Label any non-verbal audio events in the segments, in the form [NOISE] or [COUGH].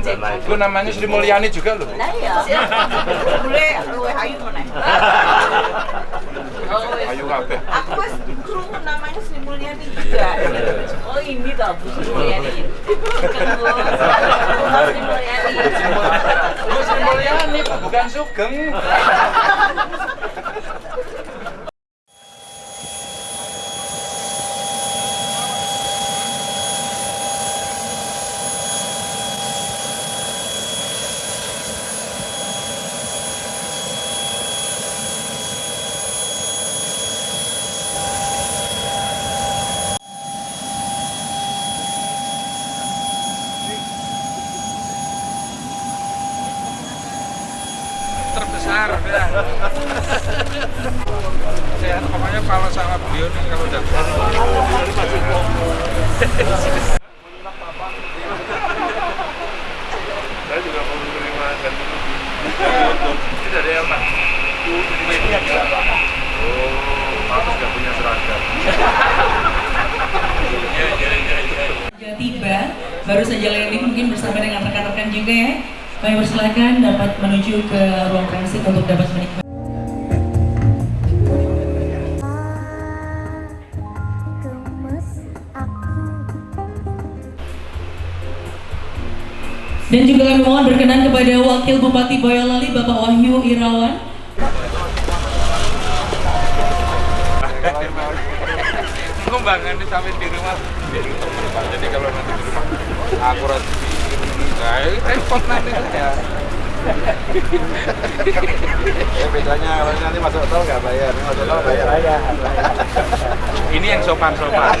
Itu namanya Sri Mulyani juga loh. Lah iya. Boleh luwe ayu meneh. [LAUGHS] Oh, Ayu kabeh. Aku wis krungu namanya Sri Mulyani juga. Oh ini toh Bu [LAUGHS] Sri Mulyani. Sri Mulyani. Bu Sri Mulyani bukan Sugeng. [LAUGHS] terbesar ya. Saya pokoknya kalau sama beliau nih kalau udah Saya juga mau menerima dan Ini dari apa? Media. Oh, kamu sudah punya seragam. Ya, ya, ya, ya. Tiba, baru saja landing mungkin bersama dengan rekan-rekan juga ya. Kami persilakan dapat menuju ke ruang transit untuk dapat menikmati. Mohon berkenan kepada Wakil Bupati Boyolali Bapak Wahyu Irawan. Kembangan di samping di rumah jadi. Jadi kalau nanti di rumah akurat di nah, repot nanti ya. Ya bedanya kalau nanti masuk tol nggak bayar, masuk tol bayar aja. Ini yang sopan-sopan.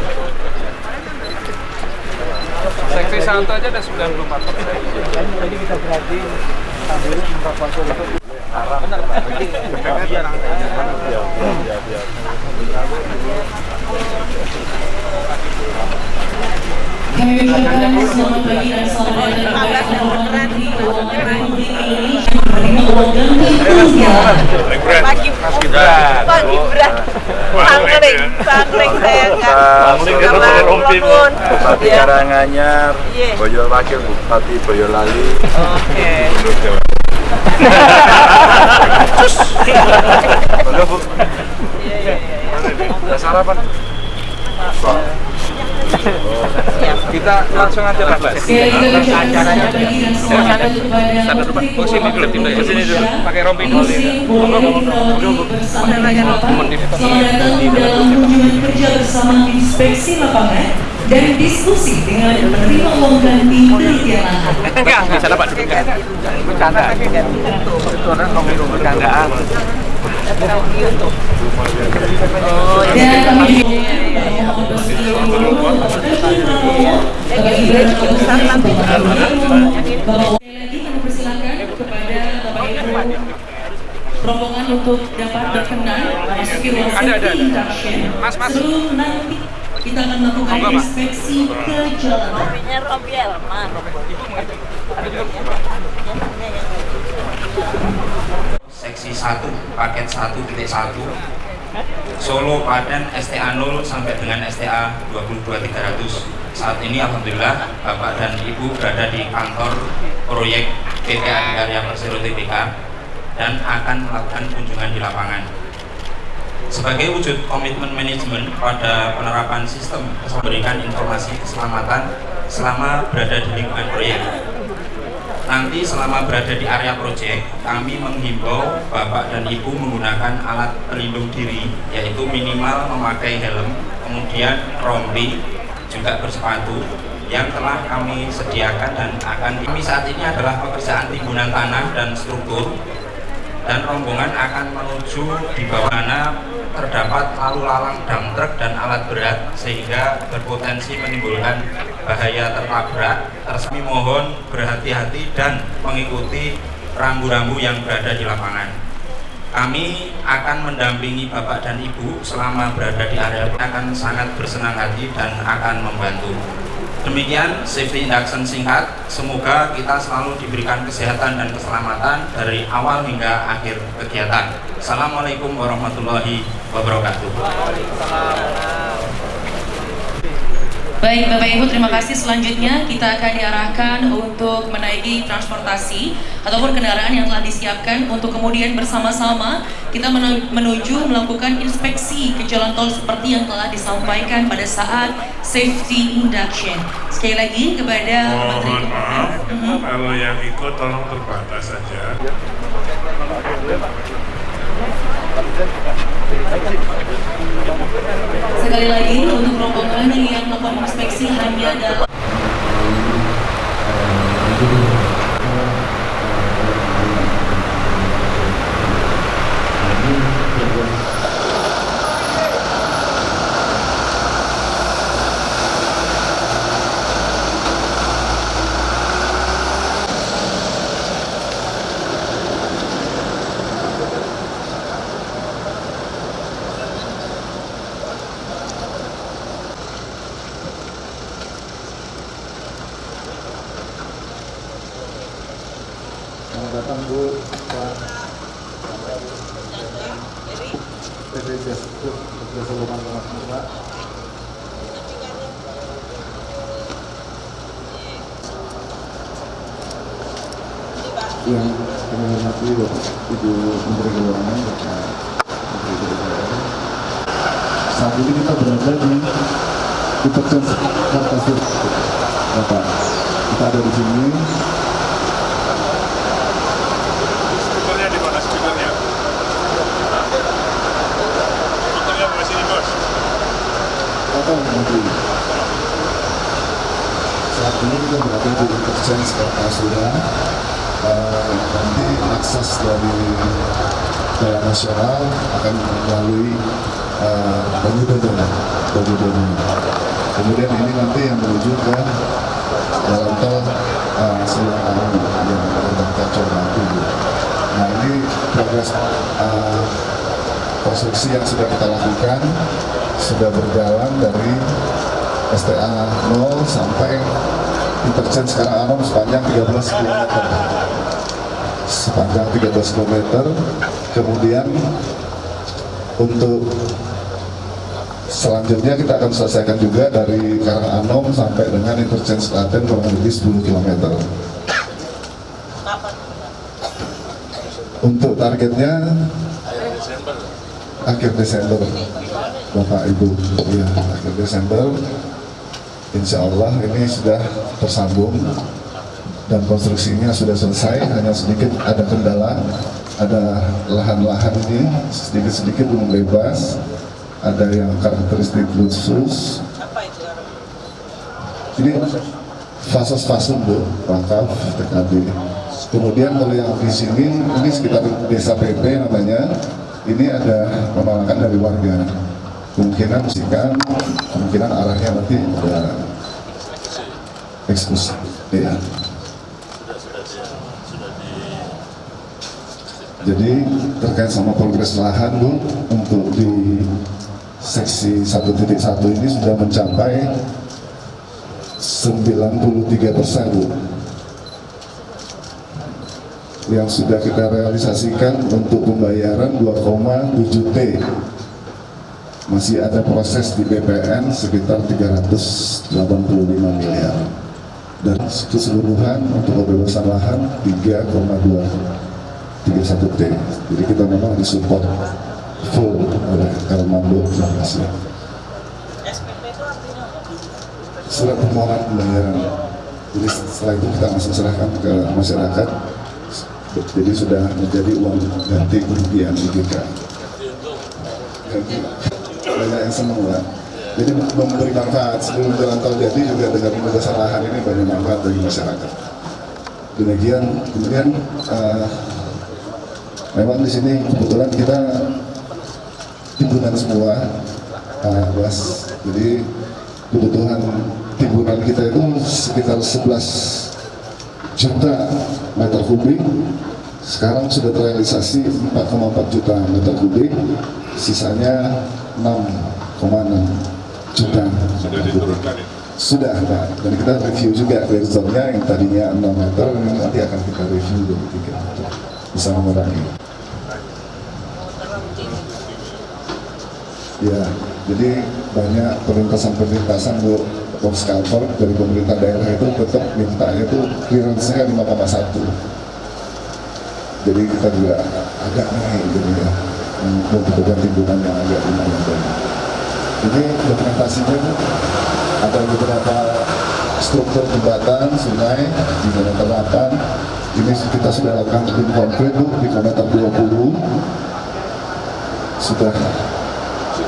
P1 aja ada 94 persen. Jadi kita berarti ambil buka itu pagi dan. Pagi Sangling, sangling saya kan. Itu dari. Kulon. Bupati Ya. Karanganyar, Iya. Boyol Wakil Bupati Boyolali. Oke. Monggo, Bu. Iya, iya, iya. Udah sarapan? Kita langsung aja Menteri Oh, sini dulu, dulu. Pakai rompi dulu, ya. Kerja bersama inspeksi lapangan dan diskusi dengan penerima uang ganti penelitian lahan. Sana Pak kan. Bercanda. Itu orang ngomong bercandaan. Oh, persilakan kepada Bapak Ibu rombongan untuk dapat berkenan memasuki ruang safety induction. Mas, mas. Nanti kita akan melakukan inspeksi ke jalanan. Rompinya rompi Elman. Seksi 1 paket 1 titik 1 Solo Padan STA 0 sampai dengan STA 22300 saat ini Alhamdulillah Bapak dan Ibu berada di kantor proyek PT Adikarya Persero TBK dan akan melakukan kunjungan di lapangan. Sebagai wujud komitmen manajemen pada penerapan sistem memberikan informasi keselamatan selama berada di lingkungan proyek nanti selama berada di area proyek kami menghimbau Bapak dan Ibu menggunakan alat pelindung diri yaitu minimal memakai helm kemudian rompi juga bersepatu yang telah kami sediakan dan akan kami saat ini adalah pekerjaan timbunan tanah dan struktur dan rombongan akan menuju di bawah mana terdapat lalu lalang dam truk dan alat berat sehingga berpotensi menimbulkan bahaya tertabrak. Tersami mohon berhati-hati dan mengikuti rambu-rambu yang berada di lapangan. Kami akan mendampingi Bapak dan Ibu selama berada di area akan sangat bersenang hati dan akan membantu. Demikian safety induction singkat. Semoga kita selalu diberikan kesehatan dan keselamatan dari awal hingga akhir kegiatan. Assalamualaikum warahmatullahi wabarakatuh. Baik Bapak Ibu terima kasih selanjutnya kita akan diarahkan untuk menaiki transportasi ataupun kendaraan yang telah disiapkan untuk kemudian bersama-sama kita menu- menuju melakukan inspeksi ke jalan tol seperti yang telah disampaikan pada saat safety induction. Sekali lagi kepada Menteri Mohon maaf, Mhm. kalau yang ikut tolong terbatas saja. Sekali lagi untuk rombongan yang melakukan inspeksi hanya dalam Selamat datang Bu, Pak. PT Jasa Jasa Luman Pak. Yang kami hormati Bapak Ibu Menteri Keuangan, Bapak Menteri Keuangan. Saat ini kita berada di Interchange Kartasur, Bapak. Kita ada di sini Speakernya di mana speakernya? Speakernya di sini bos. Atau nanti saat ini kita berada di interchange Kartasura Eh, nanti akses dari jalan nasional akan melalui uh, Banyudono Banyudono kemudian ini nanti yang menuju ke jalan tol uh, Selang Arum yang tentang Kacau Batu nah ini progres uh, konstruksi yang sudah kita lakukan sudah berjalan dari STA 0 sampai interchange sekarang Anom sepanjang 13 km sepanjang 13 km kemudian untuk selanjutnya kita akan selesaikan juga dari Karanganom sampai dengan interchange Klaten kurang lebih 10 km untuk targetnya akhir Desember Bapak Ibu ya akhir Desember. Insya Allah ini sudah tersambung dan konstruksinya sudah selesai hanya sedikit ada kendala ada lahan-lahan ini sedikit-sedikit belum bebas ada yang karakteristik khusus. Ini fasos-fasos bu wakaf TKD kemudian kalau yang di sini ini sekitar desa PP namanya. Ini ada penolakan dari warga. Kemungkinan musikan kemungkinan arahnya nanti ada eksekusi ya jadi terkait sama progres lahan bu untuk di seksi 1.1 ini sudah mencapai 93 persen bu. Yang sudah kita realisasikan untuk pembayaran 2,7 T. Masih ada proses di BPN sekitar 385 miliar. Dan keseluruhan untuk pembebasan lahan 3,2 31 T jadi kita memang disupport full oleh Elmando terima kasih SPP itu artinya apa? surat permohonan pembayaran. Jadi setelah itu kita langsung serahkan ke masyarakat. Jadi sudah menjadi uang ganti kerugian IGK ganti. Banyak yang senang lah jadi memberi manfaat sebelum jalan tol jadi juga dengan pembebasan lahan ini banyak manfaat bagi masyarakat. Demikian kemudian eh, memang di sini kebetulan kita timbunan semua, uh, Bas. Jadi kebutuhan timbunan kita itu sekitar 11 juta meter kubik. Sekarang sudah terrealisasi 4,4 juta meter kubik, sisanya 6,6 juta meter kubik. Sudah, Pak. Dan kita review juga clear zone-nya yang tadinya 6 meter, nanti akan kita review jadi 3 meter. Mengurangi. Ya, jadi banyak perlintasan-perlintasan bu box dari pemerintah daerah itu tetap mintanya itu clearance-nya 5,1. Jadi kita juga agak naik gitu ya, membutuhkan timbunan yang agak lumayan banyak. Ini dokumentasinya ada beberapa struktur jembatan, sungai di kilometer 8. Ini kita sudah lakukan tim konkret Bu, di kilometer 20. Sudah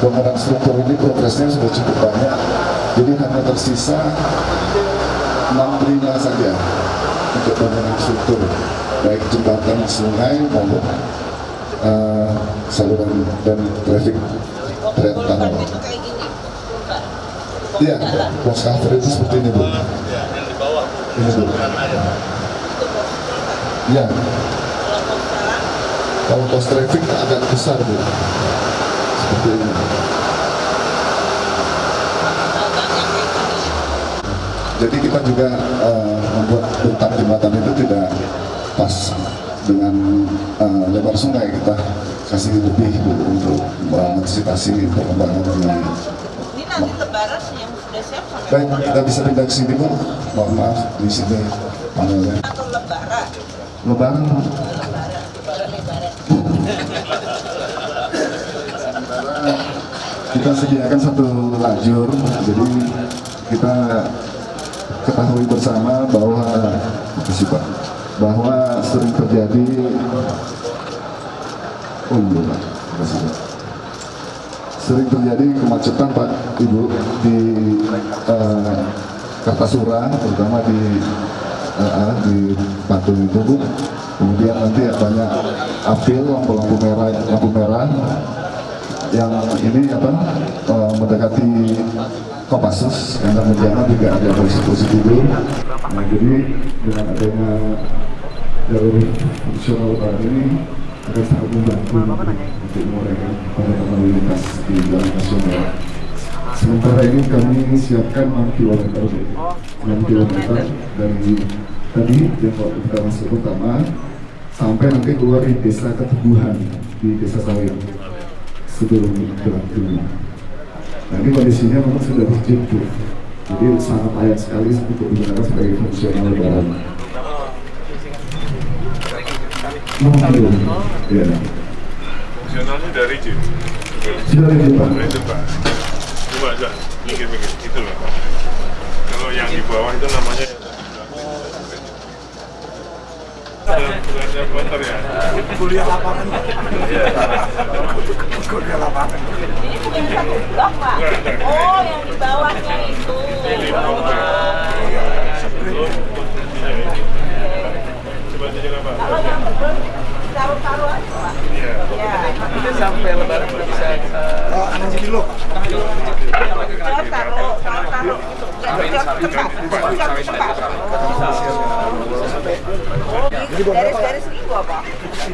bangunan struktur ini progresnya sudah cukup banyak. Jadi hanya tersisa 6 lima saja untuk bangunan struktur, baik jembatan sungai maupun uh, saluran dan traffic tram tunnel. itu kayak gini. Iya, box cover itu seperti ini bu. Ini bu. Iya. Kalau pos traffic agak besar bu. Seperti ini. Jadi kita juga eh, membuat bentang jembatan itu tidak pas dengan eh, lebar sungai kita kasih lebih untuk mengantisipasi perkembangan di Ini nanti lebaran yang sudah siap sampai Baik, kita bisa pindah ke sini bu. Mohon maaf di sini panelnya. atau lebaran. Lebaran. Kita sediakan satu lajur, jadi kita ketahui bersama bahwa bahwa sering terjadi oh iya Pak sering terjadi kemacetan Pak Ibu di eh, Kartasura terutama di eh, di Patung itu Bu. Kemudian nanti banyak apil lampu-lampu merah lampu merah yang ini apa eh, mendekati Kopassus yang menjana juga ada posisi-posisi dulu. Nah jadi dengan adanya jalur fungsional Pak ini akan sangat membantu untuk pada lalu lintas di jalan nasional. Sementara ini kami siapkan 6 km, 6 km dari tadi kita masuk pertama sampai nanti keluar di desa Keteguhan di desa Sawit sebelum berakhir. Nah ini kondisinya memang sudah terjepit, jadi sangat layak sekali untuk digunakan sebagai fungsional lebaran. Ya. Fungsionalnya dari Jin. Sudah ini Pak. Itu Pak. Coba aja mikir-mikir gitu loh. Kalau yang di bawah itu namanya Belajar motor ya. kuliah lapangan Ini bukan satu blok pak. Oh yang di bawahnya itu. Coba tunjuk apa? Kalau yang betul taruh-taruh aja pak. Iya. Ya. ini sampai lebaran udah bisa oh, 6 kilo Kalau taruh, taruh, taruh. Jauh tempat. Jauh tempat. Oh, gitu. Garis-garis itu apa?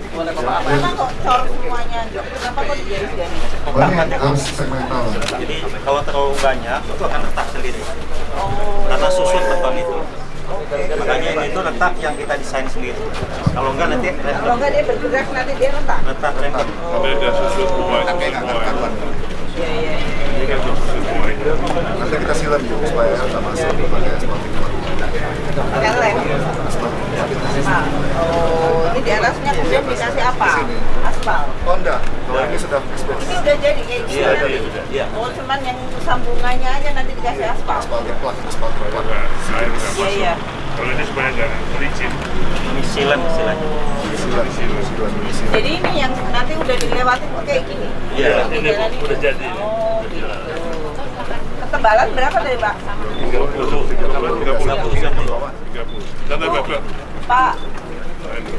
Kenapa kok cor semuanya? Kenapa kok digaris-garis? Oh, segmental. Jadi kalau terlalu banyak itu akan retak sendiri Oh. karena susun beton itu. Makanya ini itu retak yang kita desain sendiri. Kalau enggak nanti Kalau enggak dia bergerak nanti dia retak. retak rembet. Sampai ada susun semua itu semua. Iya, iya. Ini kan susun semua itu. Nanti kita silam juga supaya tak masuk pakai asfaltik. Pakai lem. Ah, Oh, ini di atasnya kemudian dikasih apa? Aspal. Oh enggak, kalau ini sudah expose. Ini udah jadi kayak gini Iya, iya, iya. Oh, cuman yang sambungannya aja nanti dikasih aspal. Asfaltik plak, asfaltik plak. Nah, air nggak Iya, masuk. iya. Kalau ini sebenarnya jangan licin. Ini silam istilahnya. Silam, silam, silam, silam. Jadi ini yang nanti udah dilewati kayak gini. Iya, ini udah jadi. Oh, gitu. Ketebalan berapa dari Pak? 30, 30, 30, 30 cm. 30. Kata Bapak, Pak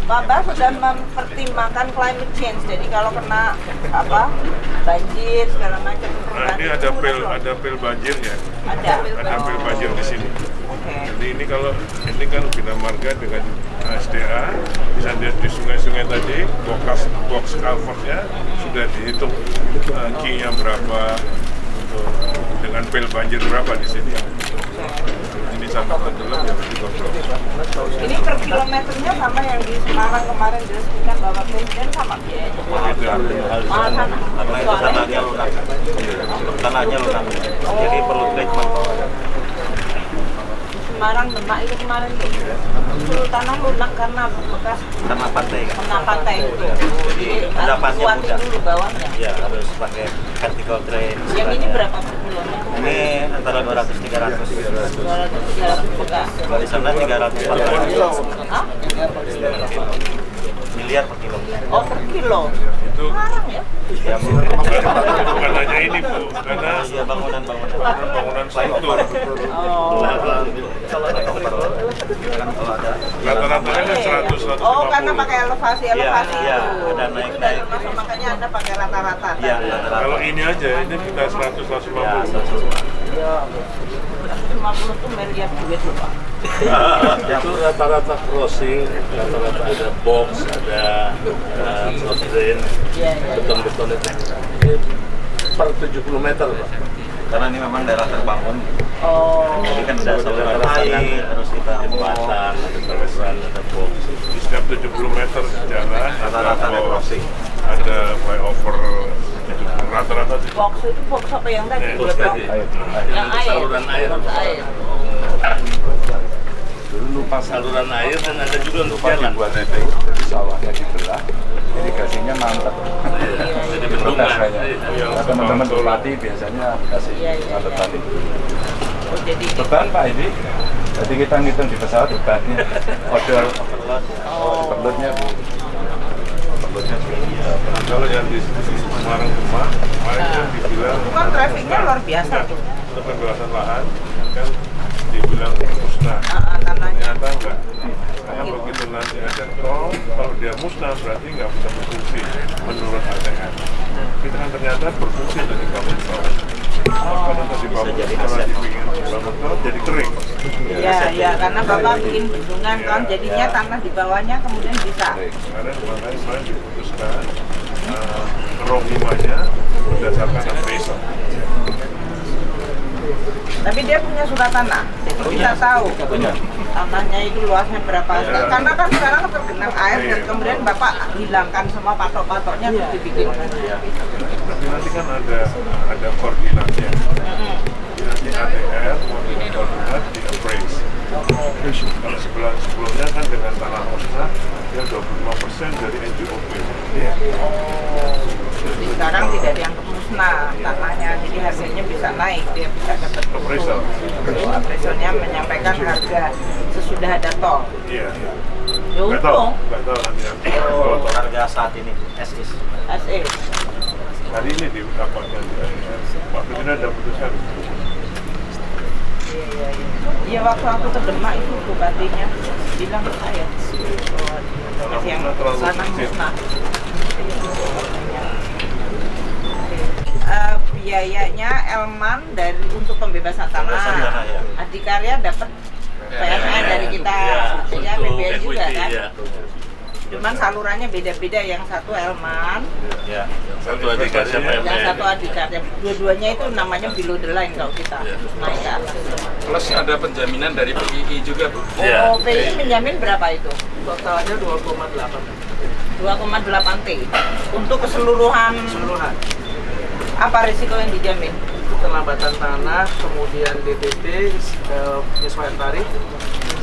Bapak sudah mempertimbangkan climate change. Jadi kalau kena apa banjir segala macam Nah, ini ada pil ada pil banjirnya. Ada. Ada pil banjir di sini. Oke. Jadi ini kalau ini kan Bina Marga dengan SDA bisa lihat di sungai-sungai tadi box box culvertnya sudah dihitung uh, key-nya berapa untuk dengan pil banjir berapa di sini. Ini sama tenggelam ya berarti kontrol. Ini per kilometernya sama yang di Semarang kemarin diresmikan Bapak Presiden sama biayanya. Mahal sana. Karena itu tanahnya lunak. Tanahnya lunak. Jadi perlu treatment. Semarang Demak itu kemarin tuh tanah lunak karena bekas Tanah pantai kan. kena pantai itu. Jadi harus Endapannya mudah. dulu bawahnya. Ya harus pakai vertical drain. Yang ini berapa? Ini antara 200 300. 200 300 bekas. Sana 300 Hah? Miliar per kilo. Oh per kilo. Itu Sekarang ya? Ya, bukan hanya ini Bu, karena iya bangunan-bangunan. bangunan struktur. Oh. Rata-rata kan 100 150. Oh, karena pakai elevasi elevasi Iya, iya, itu. ada naik-naik. makanya anda pakai rata-rata. Iya, rata-rata. Kalau ini aja, ini kita 100 Ya, 150. 150 tuh miliar duit loh pak. [LAUGHS] itu rata-rata crossing, rata-rata ada box, ada uh, cross drain, Iya, iya. beton-beton itu. Ini per 70 meter, Pak. Karena ini memang daerah terbangun. Oh. Jadi kan ada saluran air, harus kita Jembatan, ada saluran, ada box. Di setiap 70 meter jalan Rata-rata ada crossing. ada flyover 70 rata-rata Box itu box apa yang tadi? Box tadi. Yang air. Saluran air. Box air. Dulu lupa saluran air dan ada juga untuk jalan. dibuat jadi sawahnya dibelah, irigasinya mantap. Jadi bendungan. Iya, Nah, teman-teman berlatih biasanya kasih Iya, iya, mantap iya. tadi. Oh jadi Beban Pak ini, jadi kita ngitung di pesawat bebannya, [LAUGHS] order oh. perlutnya Bu. Kalau yang di Semarang Demak kemarin kan dibilang Itu kan trafficnya luar biasa. Untuk pembebasan lahan kan dibilang musnah. Ah, ah, ternyata enggak. Karena begitu nanti ada tol kalau dia musnah berarti nggak bisa berfungsi menurut ATM kita kan ternyata berfungsi dari bangun tol bangun jadi aset. jadi kering. Iya, iya, karena bapak bikin bendungan kan, jadinya tanah di bawahnya kemudian bisa. karena makanya kemarin diputuskan uh, kerohimannya berdasarkan appraisal Tapi dia punya surat tanah, jadi kita tahu. Tanahnya itu luasnya berapa. Iya. Karena kan sekarang tergenang air dan kemudian bapak hilangkan semua patok-patoknya terus dibikin. tapi nanti kan ada ada koordinatnya. Nanti ATR koordinat di appraise kalau sebelah sebelumnya kan dengan tanah osna dia 25% dari NJOP Jadi sekarang tidak dianggap musnah tanahnya, jadi harganya bisa naik, dia bisa dapat Appraisal. Appraisalnya menyampaikan harga sesudah ada tol. iya Ya untung, nggak tahu nanti Oh, harga saat ini SIS. SE. hari ini di ATR Pak Presiden ada putuskan Iya, iya, iya. Iya, waktu aku ke Demak itu bupatinya bilang ke saya, oh, yang sana musnah. Eh, biayanya Elman dari untuk pembebasan tanah. tanah, ya. Adikarya dapat PMN dari kita, jadi Untuk APBN juga equity, kan. ya. Cuman salurannya beda-beda, yang satu Elman, Ya. Satu adikarya yang satu Adikarya. Dua-duanya itu namanya below the line kalau kita naik ke atas. Plus ada penjaminan dari PII juga, Bu. Iya. Oh, PI menjamin berapa itu? Totalnya 2,8 2,8 T untuk keseluruhan Keseluruhan. apa risiko yang dijamin? Keterlambatan tanah, kemudian DPT, eh, penyesuaian tarif,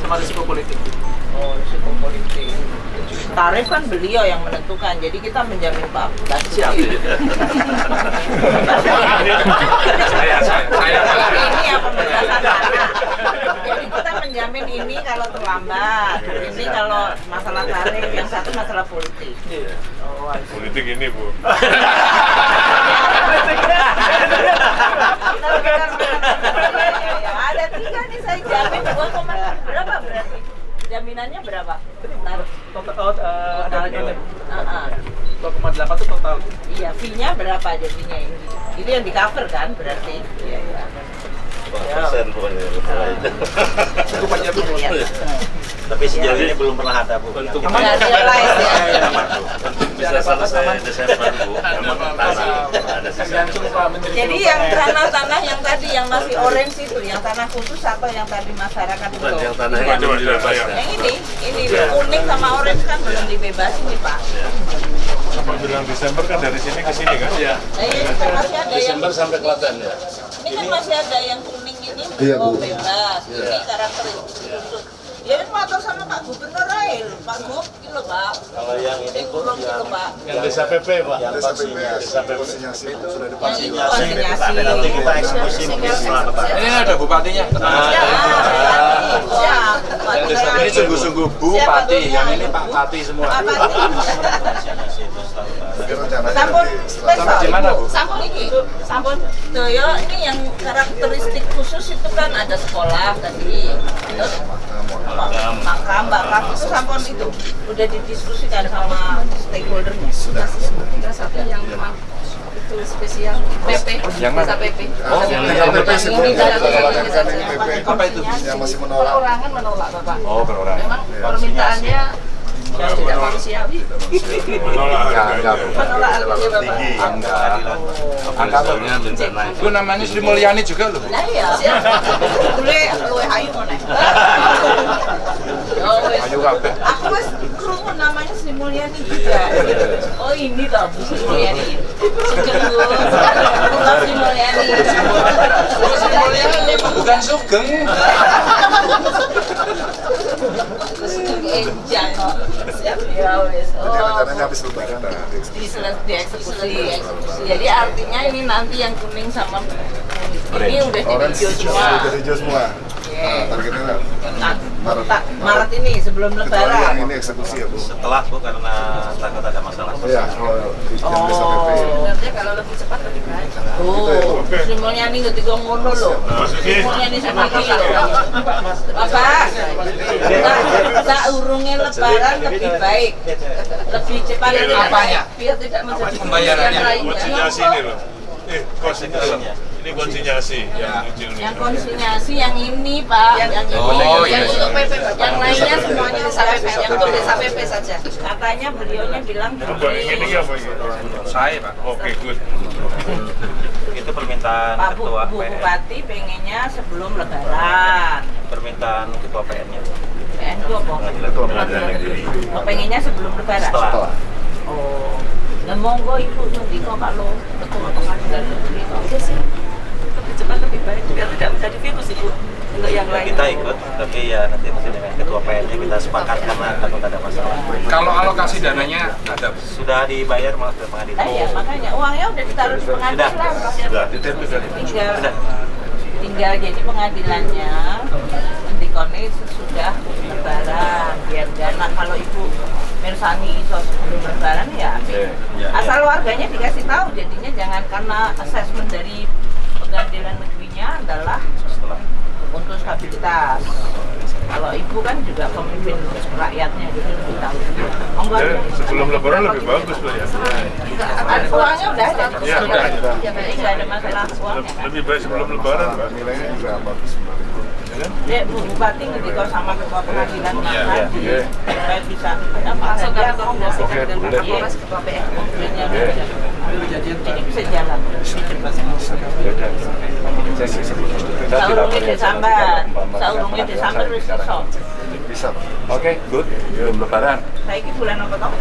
sama risiko politik. Oh, risiko politik. Tarif kan beliau yang menentukan, jadi kita menjamin Pak Basuki. Siap. Saya, saya, saya. ini yang pembebasan tanah. Jadi kita menjamin ini kalau terlambat, ini kalau masalah tarif, yang satu masalah politik. Oh, I see. politik ini Bu. Ya, ya, ya. Ada tiga nih saya jamin 2, berapa berarti? Jaminannya berapa? Total oh, eh, ada lagi nih. Ah, ah. 2,8 itu total. Iya, fee-nya berapa aja fee-nya ini? Ini yang di cover kan berarti? Iya, iya. persen pokoknya Cukup aja Bu. Lihat. Tapi sejauh ini belum pernah ada bu. Untuk realize ya. Bisa selesai Desember bu, memang tanah ada sisa. Jadi yang tanah-tanah yang tadi yang masih orange itu, yang tanah khusus atau yang tadi masyarakat itu? Bukan yang tanah yang belum ya. ya. Yang ini, ini kuning sama orange kan belum dibebasin nih Pak. Bapak bilang Desember kan dari sini ke sini kan? Iya. Ini kan masih ada yang Desember sampai Klaten ya. ini kan masih ada yang kuning ini Iya, belum Bu. bebas. Iya. Ini karakteristik khusus. Ya ini motor sama Pak Gubernur aja, Pak Gub, ini Pak. Kalau yang ini bu, yang Pak. Yang desa PP pak. yang Desa PP. Desa PP. konsinyasi itu sudah Konsinyasi. Nanti kita eksekusi mungkin setelah lebaran. Ini ada bupatinya. Ya, siap. Yang desa PP Ini sungguh-sungguh Bupati, yang ini Pak Pati semua. Pak Pati. Sampun spesial. di mana, Bu? Sampun ini. Sampun. Ya, ini yang karakteristik khusus itu kan ada sekolah tadi. Terus makam, bakam itu sampun itu udah didiskusikan sama stakeholdernya. tinggal satu yang memang itu spesial PP Yang mana? PP Oh, yang yang PP Ini Apa itu? yang masih menolak. perorangan menolak bapak Oh, berorang. memang permintaannya yang tidak manusiawi Menolak harga menolak bapak. Angka bencana itu. Namanya Sri Mulyani juga loh. Nah iya. Boleh luwe ayu? Oh. Ayo kabeh. Aku krungu namanya Sri Mulyani juga. Oh ini toh Bu Sri Mulyani. Sugeng Bu. Bukan Sri Mulyani. Sri Mulyani bukan Sugeng. Sugeng Enjang kok. Ya wes. Oh. rencananya habis lebaran dieksekusi. Jadi artinya ini nanti yang kuning sama ini udah jadi hijau semua. sudah hijau semua. Nah, targetnya Maret. Maret ini sebelum kecuali lebaran. yang ini eksekusi ya Bu. Setelah bu karena takut ada masalah. Iya, kalau desa PP. Oh. sebenarnya kalau lebih cepat lebih baik Oh, Sri Mulyani ketika ngono lho. Sri Mulyani sama iki lho. Bapak, tak urungnya lebaran lebih baik. Lebih cepat Apanya? biar tidak menjadi Pembayarannya. yang lainnya Konsinyasi ini loh. Eh, konsinyasi. Ini konsinyasi. Yang kecil ini. yang konsinyasi yang ini Pak, yang, ini. Oh, yang iya. untuk PP bapak Yang lainnya semuanya desa PP yang untuk desa PP saja Katanya beliaunya bilang yang ini apa ini? Saya, Pak. Oke, good. Itu permintaan Pak ketua Bu. Bupati pengennya sebelum lebaran. Permintaan ketua PN-nya. PN itu apa? Ketua Pengadilan Negeri. Oh, pengennya sebelum lebaran. Setelah. Oh, nah monggo ibu nanti kok kalau ketua pengadilan negeri kok. Iya sih baik biar tidak menjadi virus ibu untuk yang lain Kita ikut, tapi ya nanti mungkin dengan ketua PN-nya kita sepakat karena takut ada masalah. Kalau alokasi dananya ada. Sudah dibayar malah ke Nah, pengadilan. ya makanya uangnya udah ditaruh di pengadilan. Sudah. Tinggal Sudah. tinggal jadi pengadilannya mendikoni sesudah lebaran biar dana kalau ibu Mirsani iso sebelum lebaran ya Iya, asal warganya dikasih tahu jadinya jangan karena asesmen dari pengadilan negerinya adalah untuk stabilitas kalau ibu kan juga pemimpin rakyatnya jadi lebih tahu monggo Ya, sebelum lebaran lebih bagus loh ya. Ada uangnya udah ada Ya, udah. ya jadi nggak ada masalah uangnya kan Lebih baik sebelum lebaran, Pak. Nilainya juga bagus sebenarnya. Ya kan? Bu Bupati sama ketua pengadilan Iya, Mas iya, iya. supaya bisa apa langsung saja kami koordinasikan Oke, dengan boleh. Kapolres ketua Oke. jadi bisa jalan. Saurungnya disambat, saurungnya disambat wis iso. Bisa Pak. Oke, good. Belum lebaran. Saiki bulan apa toh?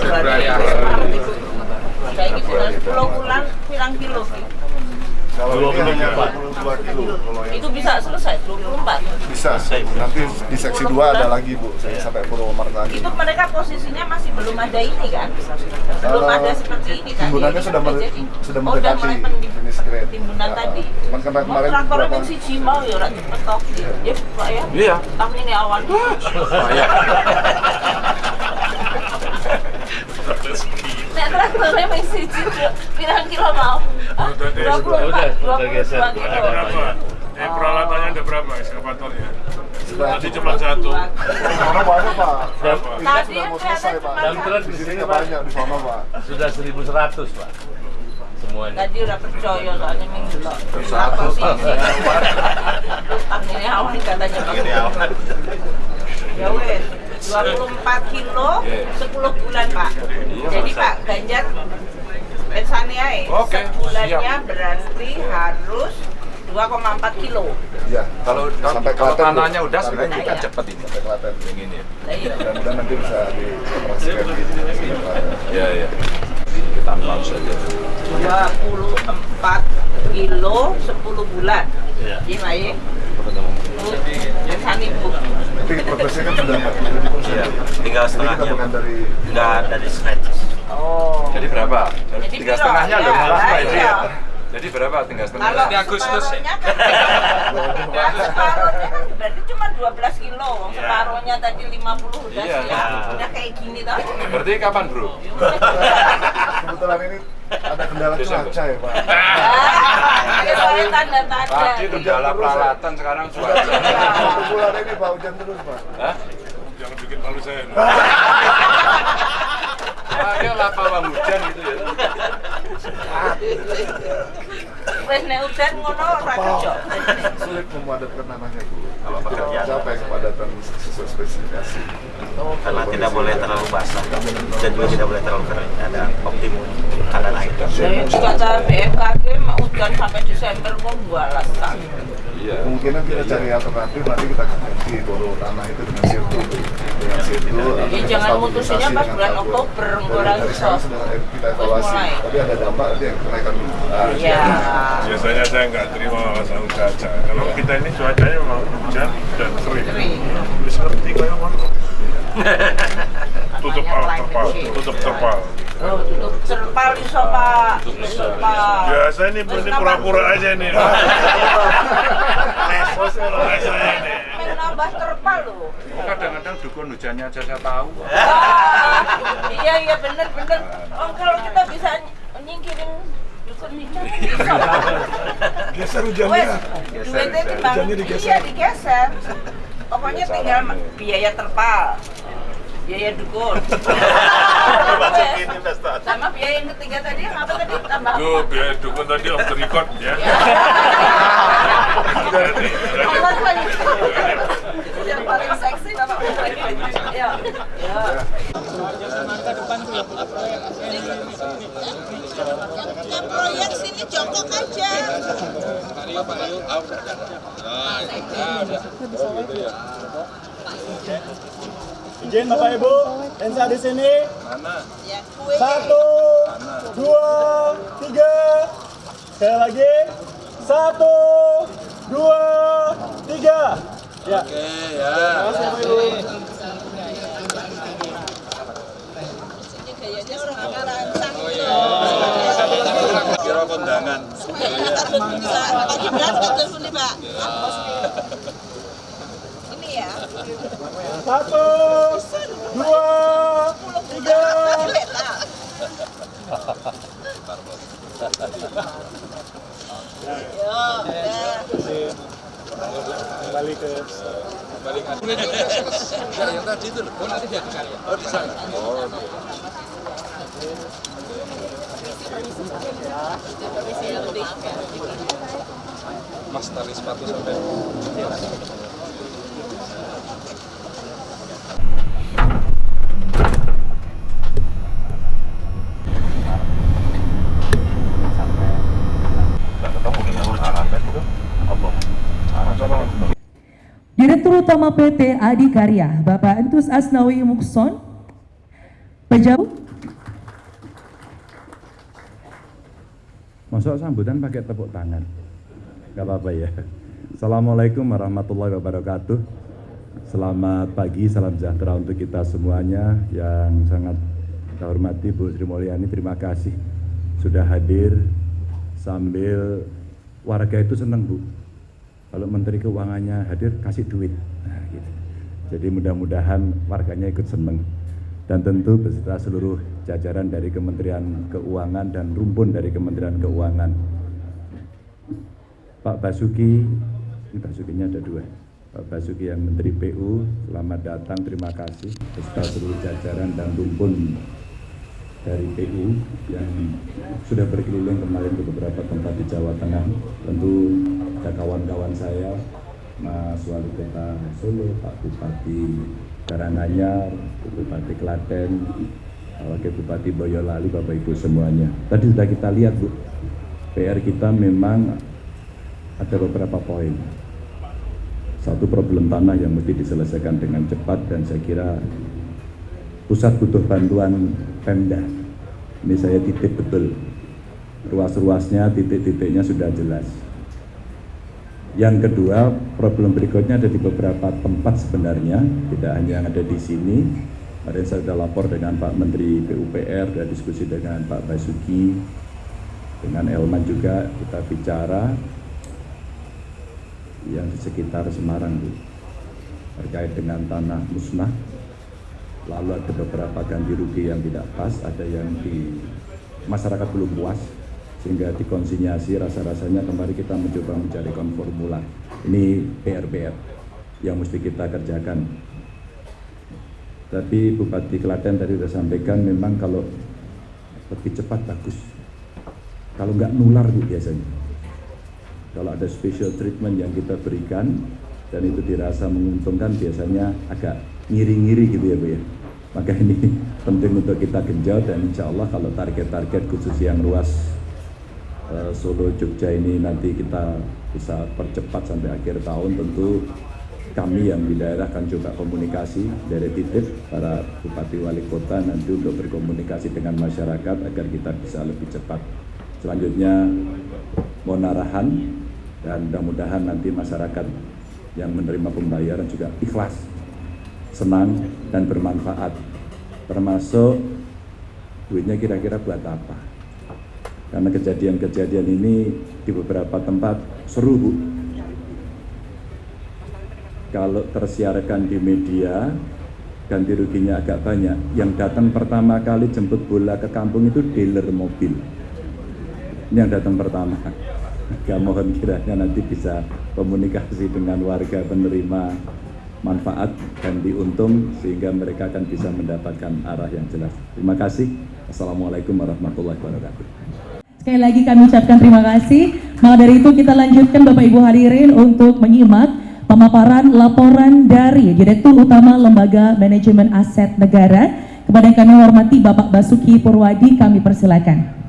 Februari itu. Saiki bulan 10 bulan pirang kilo Ki? Kalau ini 22 hanya Pak. 22 kilo. Kalau yang Itu bisa selesai 24. bisa. Nanti di seksi 2 ada lagi Bu, saya sampai Purwomarta lagi. Itu mereka posisinya masih belum ada ini kan? Belum ada seperti ini kan? Timbunannya sudah udah mer- sudah Oh, mendekati jenis grade. timbunan Ya, tadi. Cuman karena kemarin traktor beberapa yang siji mau ya ora cepet tok. Ya, Pak ya. Iya. Tahun ini. Bahaya. [LAUGHS] [LAUGHS] Nek wis siji pirang kilo mau? Udah deh, 24, udah, udah geser. 22 kilo. Ada berapa? Eh, peralatannya ada berapa ekskavatornya? Tadi cuma satu. Banyak pak. Berapa? Tadi sudah mau selesai pak. terus Di sini banyak di sono pak. Sudah 1100 Pak. Semuanya. Tadi udah percaya soalnya minggu lo. Sih? Ini awan katanya Pak. Ini awan. Ya wes, 24 kilo 10 bulan Pak. Jadi Pak Ganjar Pensani aja. Oke, Sebulannya siap. berarti harus 2,4 kilo. Iya. Kalau Sampai kalau tanahnya udah sebenarnya kan Klaten. cepet ini. Sampai Klaten. Yang ini ya. Iya. Mudah-mudahan nanti bisa dioperasikan di Klaten. Ya ya. Kita launch saja. 24 kilo 10 bulan. Iya. Iya, ya? Bu, Pensani Bu. Tapi progresnya kan sudah 40 Iya, tinggal Jadi kita setengahnya. bukan dari Enggak dari scratch. Oh. Jadi berapa? Jadi Tiga setengahnya Ya, loh malah lah, Pak Edi iya. ya. Jadi berapa tinggal setengah? Kalau Ini Agustus ya. separohnya kan, [LAUGHS] Nah, kan berarti cuma 12 kilo. Iya. Separohnya tadi 50 udah Iya. siap. Udah kayak gini toh. Berarti kapan bro? [LAUGHS] kebetulan ini ada kendala cuaca ya pak. Ah, Ini soalnya tanda-tanda. Tadi kendala peralatan sekarang cuaca. Bulan ini pak hujan terus pak. Hah? Jangan bikin malu saya. loh. Ah, ya lapa bang hujan gitu ya. Wes nek udan ngono ora kerja. Sulit memadatkan tanahnya bu. Kalau pekerjaan. mencapai kepadatan sesuai spesifikasi. Karena tidak boleh terlalu basah dan juga tidak boleh terlalu kering. Ada optimum kadar air. Saya kata BMKG mau udan sampai Desember kok bualas tak. Iya. Kemungkinan kita cari alternatif nanti kita ganti boro tanah itu dengan sirtu dengan sirtu. atau Ya, dengan jangan mutusinnya pas bulan. Oktober, Dari- engko ora dari sekarang sudah kita evaluasi. mulai. Tapi ada dampak nanti yang kenaikan ah, Iya. Biasanya saya nggak terima masalah cuaca. Kalau kita ini cuacanya memang hujan dan. Bisa ngerti kayak mana? [LAUGHS] Tutup terpal, tutup terpal. Oh, tutup terpal iso Pak. Terpal. Biasa ini Terus ini nambah- pura-pura aja nih. Les, les saya nih. Pengen nambah terpal loh. Kadang-kadang dukun hujannya aja saya tahu. Ah, iya iya bener bener. Oh kalau kita bisa ny- nyingkirin dukun hujan kan. Geser Wes, hujannya. duitnya timbang iya digeser. Pokoknya tinggal biaya terpal, biaya dukun. Masukin investasi. Sama biaya yang ketiga tadi yang apa tadi tambah apa? biar dukun tadi off the record ya. Allah paling yang paling seksi bapak ya ya yang proyek sini jongkok aja Izin Bapak Ibu, Ensa di sini. ya Satu, dua, tiga. Sekali lagi. Satu, dua, tiga. Ya. Oke, ya. Terima kasih Bapak Ibu. Kira kondangan. bisa pagi berat nggak telepon nih pak ini ya Satu, dua, tiga. Kembali ke. Mas tali sepatu sampai. Direktur Utama PT Adikarya, Bapak Entus Asnawi Mukson, Pejabat Masuk sambutan pakai tepuk tangan. Gak apa-apa ya. Assalamualaikum warahmatullahi wabarakatuh. Selamat pagi, salam sejahtera untuk kita semuanya yang sangat saya hormati Bu Sri Mulyani. Terima kasih sudah hadir sambil warga itu senang Bu. Kalau Menteri Keuangannya hadir kasih duit. Nah, gitu. Jadi mudah-mudahan warganya ikut senang dan tentu beserta seluruh jajaran dari Kementerian Keuangan dan rumpun dari Kementerian Keuangan. Pak Basuki, ini Basukinya ada dua. Pak Basuki yang Menteri PU, selamat datang, terima kasih beserta seluruh jajaran dan rumpun dari PU yang sudah berkeliling kemarin ke beberapa tempat di Jawa Tengah. Tentu ada kawan-kawan saya, Mas Wali Kota Solo, Pak Bupati Karanganyar, Bupati Klaten, Wakil Bupati Boyolali, Bapak Ibu semuanya. Tadi sudah kita lihat Bu, PR kita memang ada beberapa poin. Satu problem tanah yang mesti diselesaikan dengan cepat dan saya kira pusat butuh bantuan Pemda. Ini saya titip betul. Ruas-ruasnya, titik-titiknya sudah jelas. Yang kedua, problem berikutnya ada di beberapa tempat sebenarnya, tidak hanya yang ada di sini. Kemarin saya sudah lapor dengan Pak Menteri PUPR, dan diskusi dengan Pak Basuki, dengan Elman juga kita bicara yang di sekitar Semarang Bu, terkait dengan tanah musnah lalu ada beberapa ganti rugi yang tidak pas ada yang di masyarakat belum puas sehingga dikonsinyasi rasa-rasanya kemarin kita mencoba mencari konformula ini PR-PR yang mesti kita kerjakan. Tapi Bupati Klaten tadi sudah sampaikan memang kalau lebih cepat bagus. Kalau nggak nular Bu biasanya. Kalau ada special treatment yang kita berikan dan itu dirasa menguntungkan biasanya agak ngiri-ngiri gitu ya Bu ya maka ini [LAUGHS] penting untuk kita genjot dan insya Allah kalau target-target khusus yang luas uh, Solo Jogja ini nanti kita bisa percepat sampai akhir tahun tentu kami yang di daerah akan coba komunikasi dari titip para bupati wali kota nanti untuk berkomunikasi dengan masyarakat agar kita bisa lebih cepat. Selanjutnya mohon arahan dan mudah-mudahan nanti masyarakat yang menerima pembayaran juga ikhlas senang dan bermanfaat. Termasuk duitnya kira-kira buat apa? Karena kejadian-kejadian ini di beberapa tempat seru Bu. Kalau tersiarkan di media ganti ruginya agak banyak. Yang datang pertama kali jemput bola ke kampung itu dealer mobil. Ini yang datang pertama. Gak mohon kiranya nanti bisa komunikasi dengan warga penerima manfaat dan diuntung sehingga mereka akan bisa mendapatkan arah yang jelas. Terima kasih. Assalamualaikum warahmatullahi wabarakatuh. Sekali lagi kami ucapkan terima kasih. Maka dari itu kita lanjutkan Bapak Ibu hadirin untuk menyimak pemaparan laporan dari Direktur Utama Lembaga Manajemen Aset Negara kepada yang kami hormati Bapak Basuki Purwadi kami persilakan.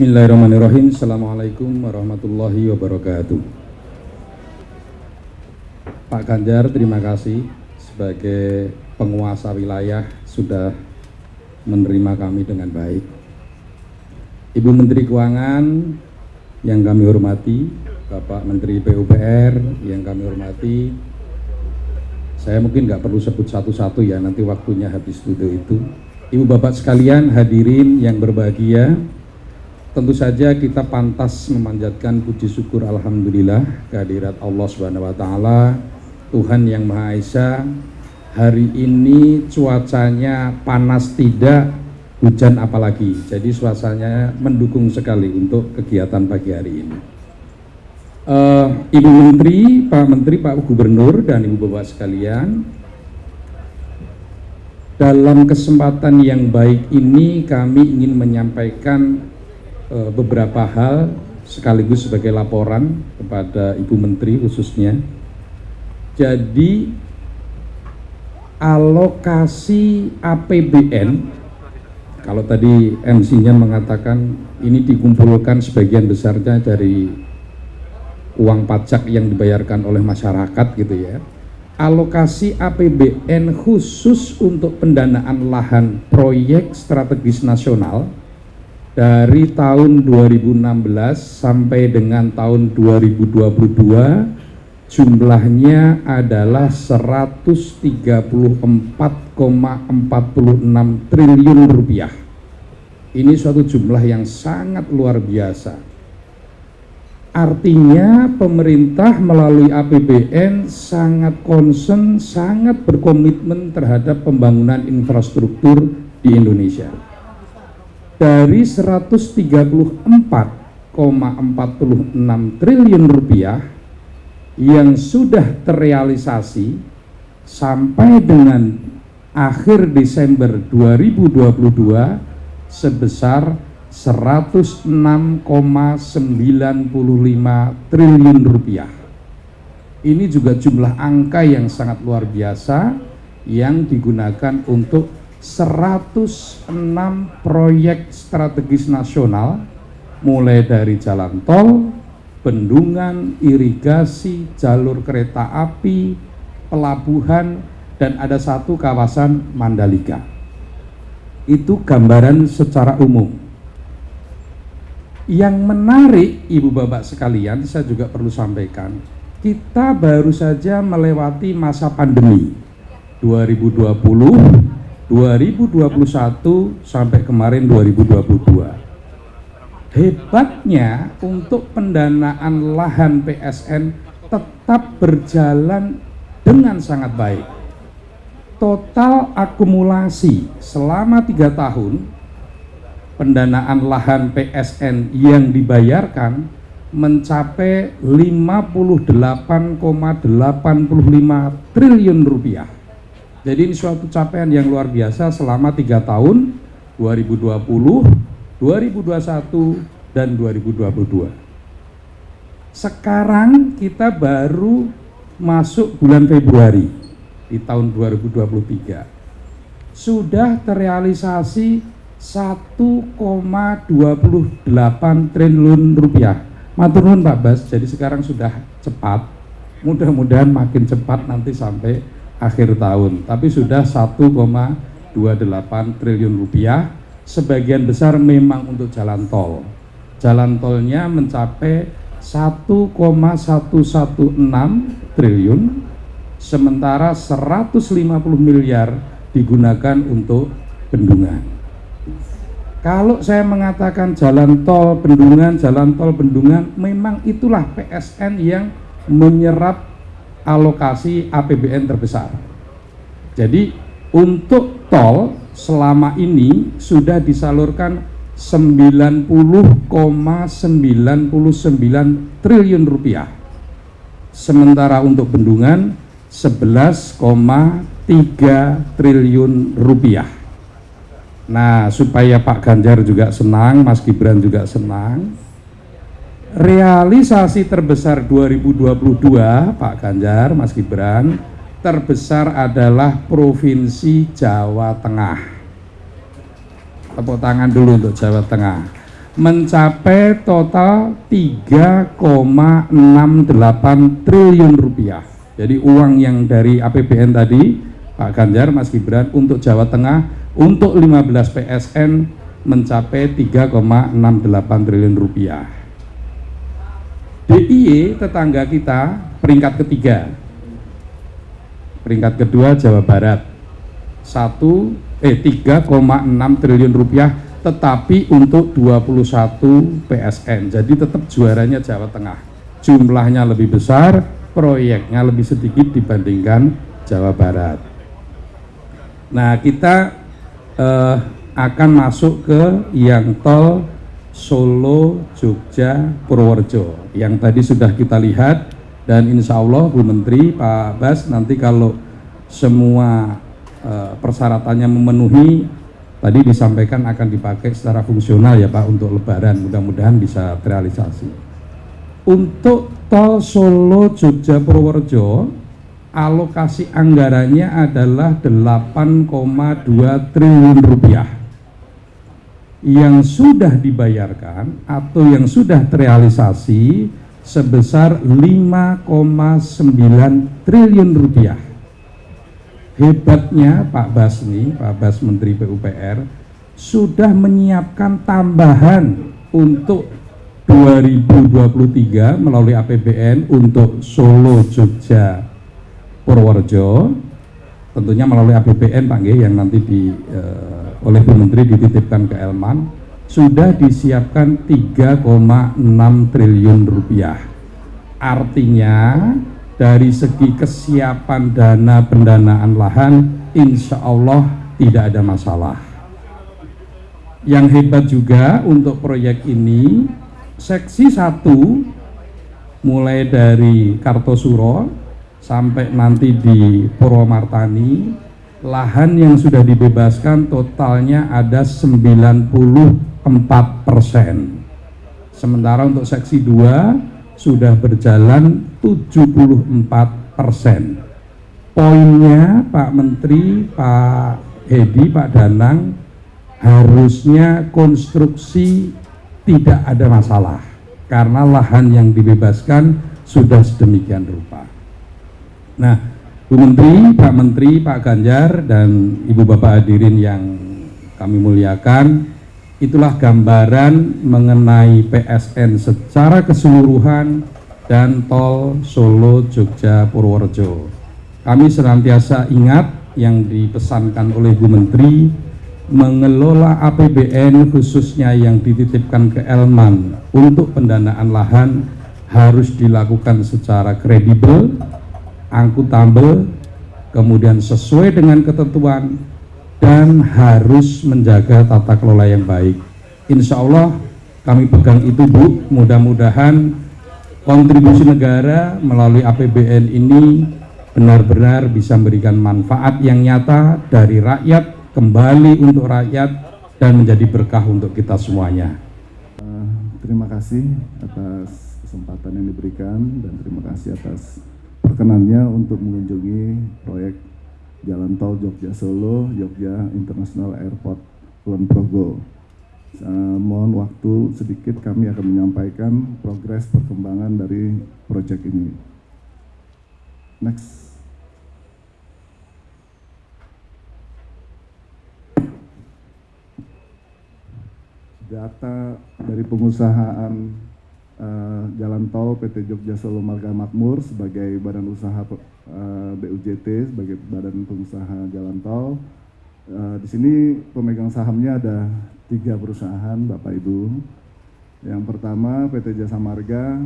Bismillahirrahmanirrahim. Assalamualaikum warahmatullahi wabarakatuh. Pak Ganjar terima kasih sebagai penguasa wilayah sudah menerima kami dengan baik. Ibu Menteri Keuangan yang kami hormati Bapak Menteri PUPR yang kami hormati saya mungkin nggak perlu sebut satu-satu ya nanti waktunya habis duduk itu. Ibu Bapak sekalian hadirin yang berbahagia Tentu saja kita pantas memanjatkan puji syukur Alhamdulillah kehadirat Allah Subhanahu Wa Taala Tuhan yang Maha Esa. Hari ini cuacanya panas tidak hujan apalagi. Jadi suasananya mendukung sekali untuk kegiatan pagi hari ini. Uh, Ibu Menteri, Pak Menteri, Pak Gubernur dan Ibu Bapak sekalian dalam kesempatan yang baik ini kami ingin menyampaikan beberapa hal sekaligus sebagai laporan kepada Ibu Menteri khususnya. Jadi alokasi APBN kalau tadi MC-nya mengatakan ini dikumpulkan sebagian besarnya dari uang pajak yang dibayarkan oleh masyarakat gitu ya alokasi APBN khusus untuk pendanaan lahan proyek strategis nasional dari tahun 2016 sampai dengan tahun 2022 jumlahnya adalah 134,46 triliun rupiah ini suatu jumlah yang sangat luar biasa artinya pemerintah melalui APBN sangat concern, sangat berkomitmen terhadap pembangunan infrastruktur di Indonesia. Dari 134,46 triliun rupiah yang sudah terrealisasi sampai dengan akhir Desember 2022 sebesar 106,95 triliun rupiah. Ini juga jumlah angka yang sangat luar biasa yang digunakan untuk 106 proyek strategis nasional mulai dari jalan tol, bendungan, irigasi, jalur kereta api, pelabuhan, dan ada satu kawasan Mandalika. Itu gambaran secara umum. Yang menarik Ibu Bapak sekalian, saya juga perlu sampaikan, kita baru saja melewati masa pandemi 2020, 2021 sampai kemarin 2022. Hebatnya untuk pendanaan lahan PSN tetap berjalan dengan sangat baik. Total akumulasi selama tiga tahun pendanaan lahan PSN yang dibayarkan mencapai 58,85 triliun rupiah. Jadi ini suatu capaian yang luar biasa selama tiga tahun 2020, 2021, dan 2022. Sekarang kita baru masuk bulan Februari di tahun 2023. Sudah terrealisasi 1,28 triliun rupiah Matur nuwun Pak Bas, jadi sekarang sudah cepat. Mudah-mudahan makin cepat nanti sampai akhir tahun. Tapi sudah 1,28 triliun rupiah. Sebagian besar memang untuk jalan tol. Jalan tolnya mencapai 1,116 triliun, sementara 150 miliar digunakan untuk bendungan. Kalau saya mengatakan jalan tol bendungan, jalan tol bendungan, memang itulah PSN yang menyerap alokasi APBN terbesar. Jadi untuk tol selama ini sudah disalurkan 90,99 triliun rupiah. Sementara untuk bendungan 11,3 triliun rupiah. Nah, supaya Pak Ganjar juga senang, Mas Gibran juga senang. Realisasi terbesar 2022, Pak Ganjar, Mas Gibran, terbesar adalah Provinsi Jawa Tengah. Tepuk tangan dulu untuk Jawa Tengah. Mencapai total 3,68 triliun rupiah. Jadi uang yang dari APBN tadi, Pak Ganjar, Mas Gibran untuk Jawa Tengah untuk 15 PSN mencapai 3,68 triliun rupiah. DIY tetangga kita peringkat ketiga. Peringkat kedua Jawa Barat. 1 eh 3,6 triliun rupiah tetapi untuk 21 PSN. Jadi tetap juaranya Jawa Tengah. Jumlahnya lebih besar, proyeknya lebih sedikit dibandingkan Jawa Barat. Nah, kita eh, akan masuk ke yang tol Solo, Jogja, Purworejo. Yang tadi sudah kita lihat dan insya Allah Bu Menteri, Pak Bas nanti kalau semua eh, persyaratannya memenuhi tadi disampaikan akan dipakai secara fungsional ya Pak untuk lebaran. Mudah-mudahan bisa terrealisasi. Untuk tol Solo, Jogja, Purworejo alokasi anggarannya adalah 8,2 triliun rupiah yang sudah dibayarkan atau yang sudah terrealisasi sebesar 5,9 triliun rupiah. Hebatnya Pak Basni, Pak Bas Menteri PUPR sudah menyiapkan tambahan untuk 2023 melalui APBN untuk Solo, Jogja, Purworejo. Tentunya melalui APBN Pak G yang nanti di, uh, oleh Bu Menteri dititipkan ke Elman sudah disiapkan 3,6 triliun rupiah. Artinya dari segi kesiapan dana pendanaan lahan insya Allah tidak ada masalah. Yang hebat juga untuk proyek ini seksi 1 mulai dari Kartosuro sampai nanti di Purwomartani lahan yang sudah dibebaskan totalnya ada 94 persen sementara untuk seksi 2 sudah berjalan 74 persen poinnya Pak Menteri Pak Hedi Pak Danang harusnya konstruksi tidak ada masalah karena lahan yang dibebaskan sudah sedemikian rupa. Nah, Bu Menteri, Pak Menteri, Pak Ganjar, dan Ibu Bapak hadirin yang kami muliakan, itulah gambaran mengenai PSN secara keseluruhan dan tol Solo, Jogja, Purworejo. Kami senantiasa ingat yang dipesankan oleh Bu Menteri mengelola APBN khususnya yang dititipkan ke Elman untuk pendanaan lahan harus dilakukan secara kredibel, angkutabel, kemudian sesuai dengan ketentuan dan harus menjaga tata kelola yang baik. Insya Allah kami pegang itu Bu, mudah-mudahan kontribusi negara melalui APBN ini benar-benar bisa memberikan manfaat yang nyata dari rakyat kembali untuk rakyat dan menjadi berkah untuk kita semuanya. Uh, terima kasih atas kesempatan yang diberikan dan terima kasih atas perkenannya untuk mengunjungi proyek Jalan Tol Jogja Solo, Jogja International Airport Kulon Progo. Uh, mohon waktu sedikit kami akan menyampaikan progres perkembangan dari proyek ini. Next. data dari pengusahaan uh, jalan tol PT Jogja Solo Marga Makmur sebagai badan usaha uh, eh, BUJT sebagai badan pengusaha jalan tol. Uh, di sini pemegang sahamnya ada tiga perusahaan Bapak Ibu. Yang pertama PT Jasa Marga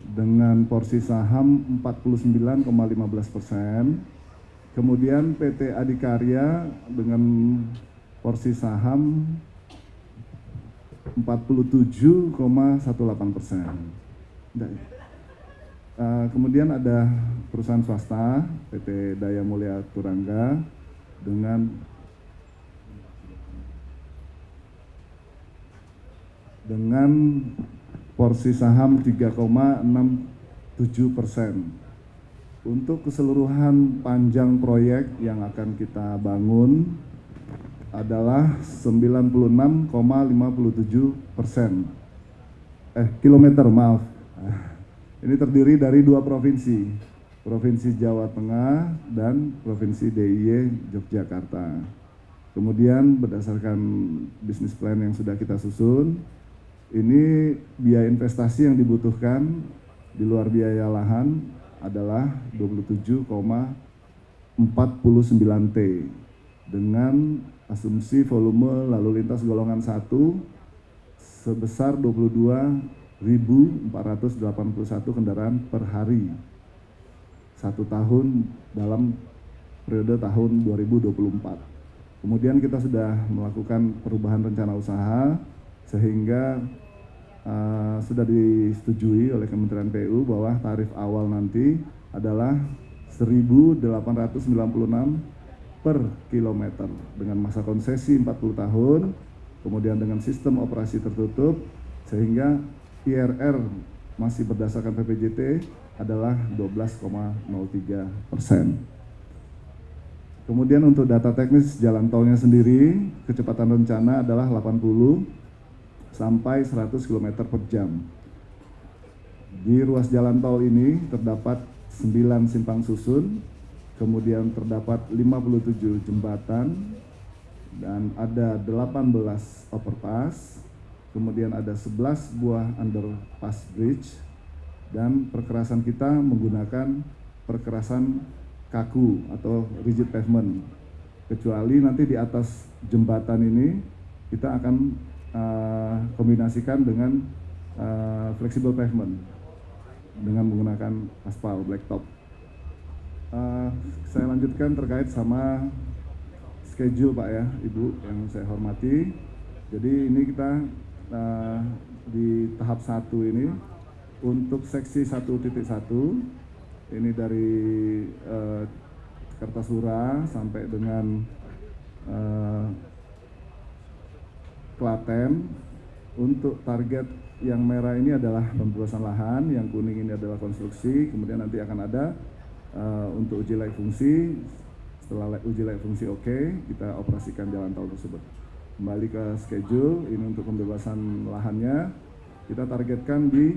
dengan porsi saham 49,15 persen. Kemudian PT Adikarya dengan porsi saham 47,18 persen. Uh, kemudian ada perusahaan swasta PT Daya Mulia Turangga dengan dengan porsi saham 3,67 persen. Untuk keseluruhan panjang proyek yang akan kita bangun adalah 96,57 persen. Eh, kilometer, maaf. Ini terdiri dari dua provinsi, Provinsi Jawa Tengah dan Provinsi DIY Yogyakarta. Kemudian berdasarkan bisnis plan yang sudah kita susun, ini biaya investasi yang dibutuhkan di luar biaya lahan adalah 27,49 T dengan asumsi volume lalu lintas golongan 1 sebesar 22.481 kendaraan per hari satu tahun dalam periode tahun 2024. Kemudian kita sudah melakukan perubahan rencana usaha sehingga uh, sudah disetujui oleh Kementerian PU bahwa tarif awal nanti adalah 1.896 per kilometer dengan masa konsesi 40 tahun, kemudian dengan sistem operasi tertutup, sehingga IRR masih berdasarkan PPJT adalah 12,03 persen. Kemudian untuk data teknis jalan tolnya sendiri, kecepatan rencana adalah 80 sampai 100 km per jam. Di ruas jalan tol ini terdapat 9 simpang susun kemudian terdapat 57 jembatan dan ada 18 overpass, kemudian ada 11 buah underpass bridge dan perkerasan kita menggunakan perkerasan kaku atau rigid pavement. Kecuali nanti di atas jembatan ini kita akan uh, kombinasikan dengan uh, flexible pavement dengan menggunakan aspal blacktop. Uh, saya lanjutkan terkait sama schedule Pak ya, Ibu yang saya hormati. Jadi ini kita uh, di tahap satu ini untuk seksi 1.1 ini dari uh, Kertasura sampai dengan uh, Klaten untuk target yang merah ini adalah pembebasan lahan, yang kuning ini adalah konstruksi, kemudian nanti akan ada uh, untuk uji layak fungsi. Setelah uji layak fungsi oke, okay, kita operasikan jalan tol tersebut. Kembali ke schedule, ini untuk pembebasan lahannya, kita targetkan di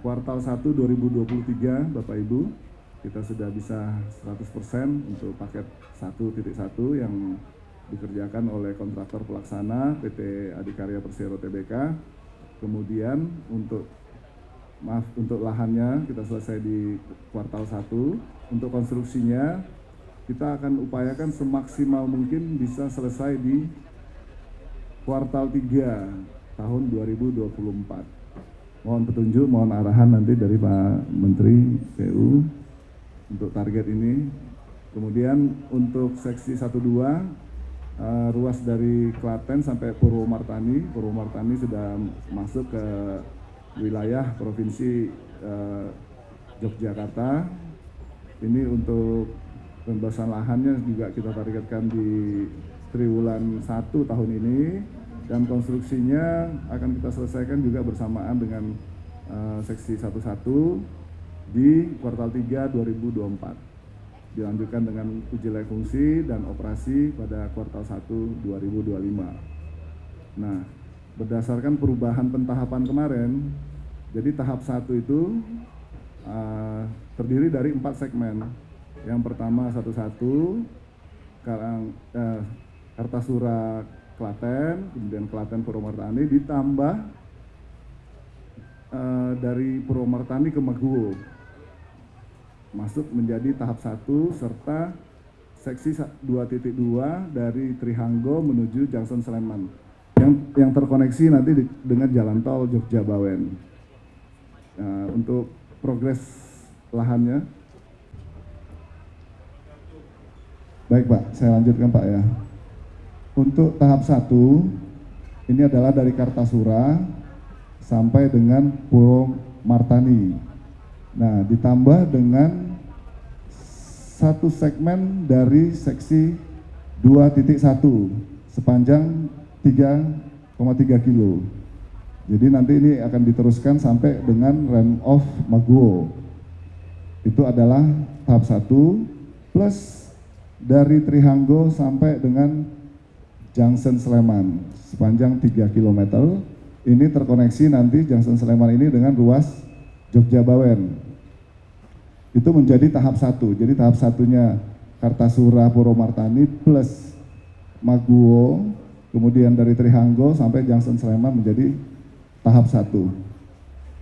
kuartal 1 2023 Bapak Ibu kita sudah bisa 100% untuk paket 1.1 yang dikerjakan oleh kontraktor pelaksana PT Adikarya Persero Tbk. Kemudian untuk maaf untuk lahannya kita selesai di kuartal 1. Untuk konstruksinya kita akan upayakan semaksimal mungkin bisa selesai di kuartal 3 tahun 2024. Mohon petunjuk, mohon arahan nanti dari Pak Menteri PU untuk target ini. Kemudian untuk seksi 12 uh, ruas dari Klaten sampai Purwomartani. Purwomartani sudah masuk ke wilayah provinsi uh, Yogyakarta. Ini untuk pembebasan lahannya juga kita targetkan di triwulan 1 tahun ini dan konstruksinya akan kita selesaikan juga bersamaan dengan uh, seksi 11 di kuartal 3 2024 dilanjutkan dengan uji layak fungsi dan operasi pada kuartal 1 2025. Nah, berdasarkan perubahan pentahapan kemarin, jadi tahap satu itu uh, terdiri dari empat segmen. Yang pertama satu-satu, Karang uh, Kartasura Klaten, kemudian Klaten Purwomartani ditambah uh, dari Purwomartani ke Maguwo masuk menjadi tahap 1 serta seksi 2.2 dari Trihanggo menuju Junction Sleman yang yang terkoneksi nanti di, dengan jalan tol Jogja Bawen. Nah, untuk progres lahannya. Baik Pak, saya lanjutkan Pak ya. Untuk tahap 1 ini adalah dari Kartasura sampai dengan Puro Martani. Nah, ditambah dengan satu segmen dari seksi 2.1 sepanjang 3,3 kilo. Jadi nanti ini akan diteruskan sampai dengan rem off Maguwo. Itu adalah tahap 1 plus dari Trihanggo sampai dengan Junction Sleman sepanjang 3 km. Ini terkoneksi nanti Junction Sleman ini dengan ruas Jogja Bawen itu menjadi tahap satu. Jadi tahap satunya Kartasura Purwomartani plus Maguwo, kemudian dari Trihanggo sampai Junction Sleman menjadi tahap satu.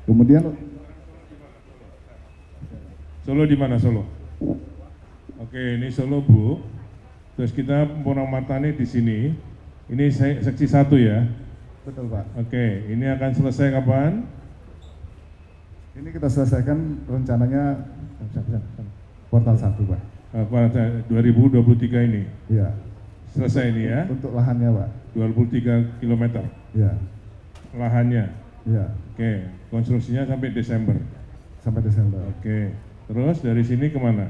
Kemudian Solo di mana Solo? Oke, ini Solo Bu. Terus kita Purwomartani di sini. Ini seksi satu ya. Betul Pak. Oke, ini akan selesai kapan? Ini kita selesaikan rencananya kuartal satu Pak. Uh, kuartal 2023 ini? Iya. Selesai ini ya? Untuk lahannya Pak. 23 km? Iya. Lahannya? Iya. Oke, konstruksinya sampai Desember? Sampai Desember. Oke, terus dari sini ke mana?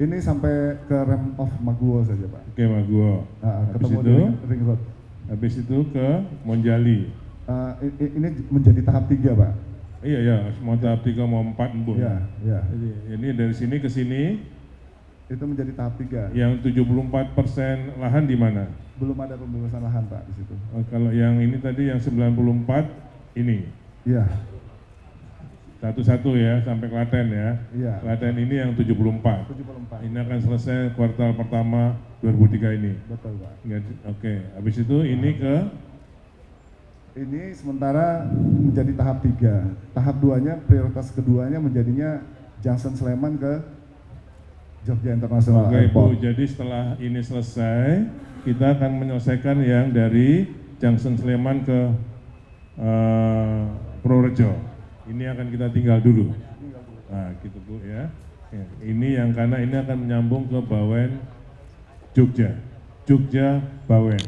Ini sampai ke rem of Maguwo saja Pak. Oke Maguwo. Nah, Habis ketemu itu, ring road. Habis itu ke Monjali. Uh, ini menjadi tahap tiga Pak. Iya ya, mau tahap tiga mau empat embun. Iya, iya. Jadi, ini dari sini ke sini. Itu menjadi tahap tiga. Yang 74 persen lahan di mana? Belum ada pembebasan lahan Pak di situ. Oh, kalau yang ini tadi yang 94 ini? Iya. Satu-satu ya sampai Klaten ya. Iya. Klaten ini yang 74. 74. Ini akan selesai kuartal pertama 2003 ini. Betul Pak. Oke, habis itu ini ke ini sementara menjadi tahap tiga. Tahap duanya, prioritas keduanya menjadinya Junction Sleman ke Jogja International Oke, Airport. Bu, jadi setelah ini selesai, kita akan menyelesaikan yang dari Junction Sleman ke uh, Purworejo. Ini akan kita tinggal dulu. Nah, gitu Bu ya. ya. Ini yang karena ini akan menyambung ke Bawen Jogja. Jogja Bawen.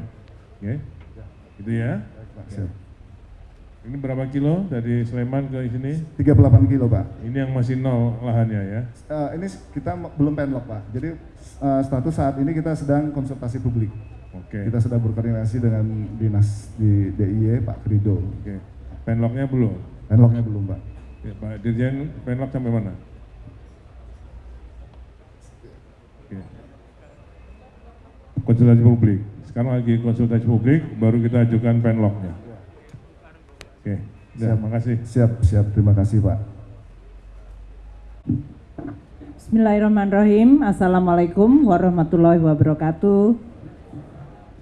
Oke. Gitu ya. Siap. Ini berapa kilo dari Sleman ke sini? 38 kilo Pak. Ini yang masih nol lahannya ya. Eh, ini kita belum penlock Pak. Jadi eh, status saat ini kita sedang konsultasi publik. Oke. Kita sedang berkoordinasi dengan dinas di DIY Pak Krido. Oke. Penlocknya belum? Penlocknya belum Pak. Ya, Pak Dirjen, penlock sampai mana? Oke. Konsultasi publik. Sekarang lagi konsultasi publik, baru kita ajukan penlocknya. Oke, ya, terima kasih. Siap, siap. Terima kasih Pak. Bismillahirrahmanirrahim. Assalamualaikum warahmatullahi wabarakatuh.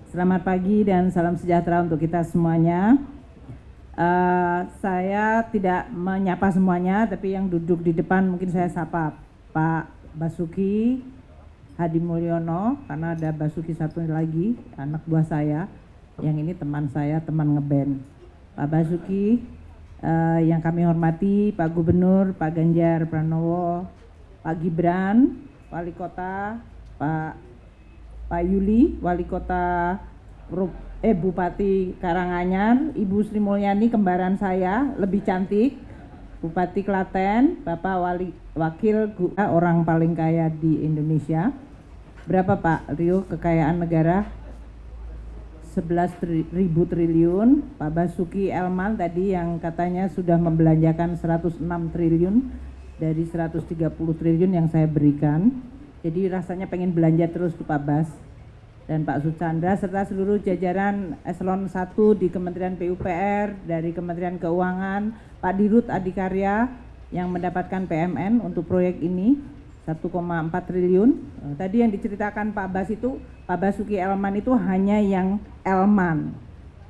Selamat pagi dan salam sejahtera untuk kita semuanya. Eh, saya tidak menyapa semuanya, tapi yang duduk di depan mungkin saya sapa Pak Basuki Hadi Mulyono, karena ada Basuki satu lagi, anak buah saya. Yang ini teman saya, teman ngeband. Pak Basuki, eh, yang kami hormati Pak Gubernur, Pak Ganjar Pranowo, Pak Gibran, Wali Kota, Pak Pak Yuli, Wali Kota eh Bupati Karanganyar, Ibu Sri Mulyani kembaran saya, lebih cantik, Bupati Klaten, Bapak Wali Wakil Gu- eh, orang paling kaya di Indonesia. Berapa Pak Rio kekayaan negara? 11 tri- ribu triliun. Pak Basuki Elman tadi yang katanya sudah membelanjakan 106 triliun dari 130 triliun yang saya berikan. Jadi rasanya pengen belanja terus tuh Pak Bas dan Pak Suchandra serta seluruh jajaran eselon 1 di Kementerian PUPR, dari Kementerian Keuangan, Pak Dirut Adikarya yang mendapatkan PMN untuk proyek ini 1,4 triliun. Eh, Tadi yang diceritakan Pak Bas itu, Pak Basuki Elman itu hanya yang Elman.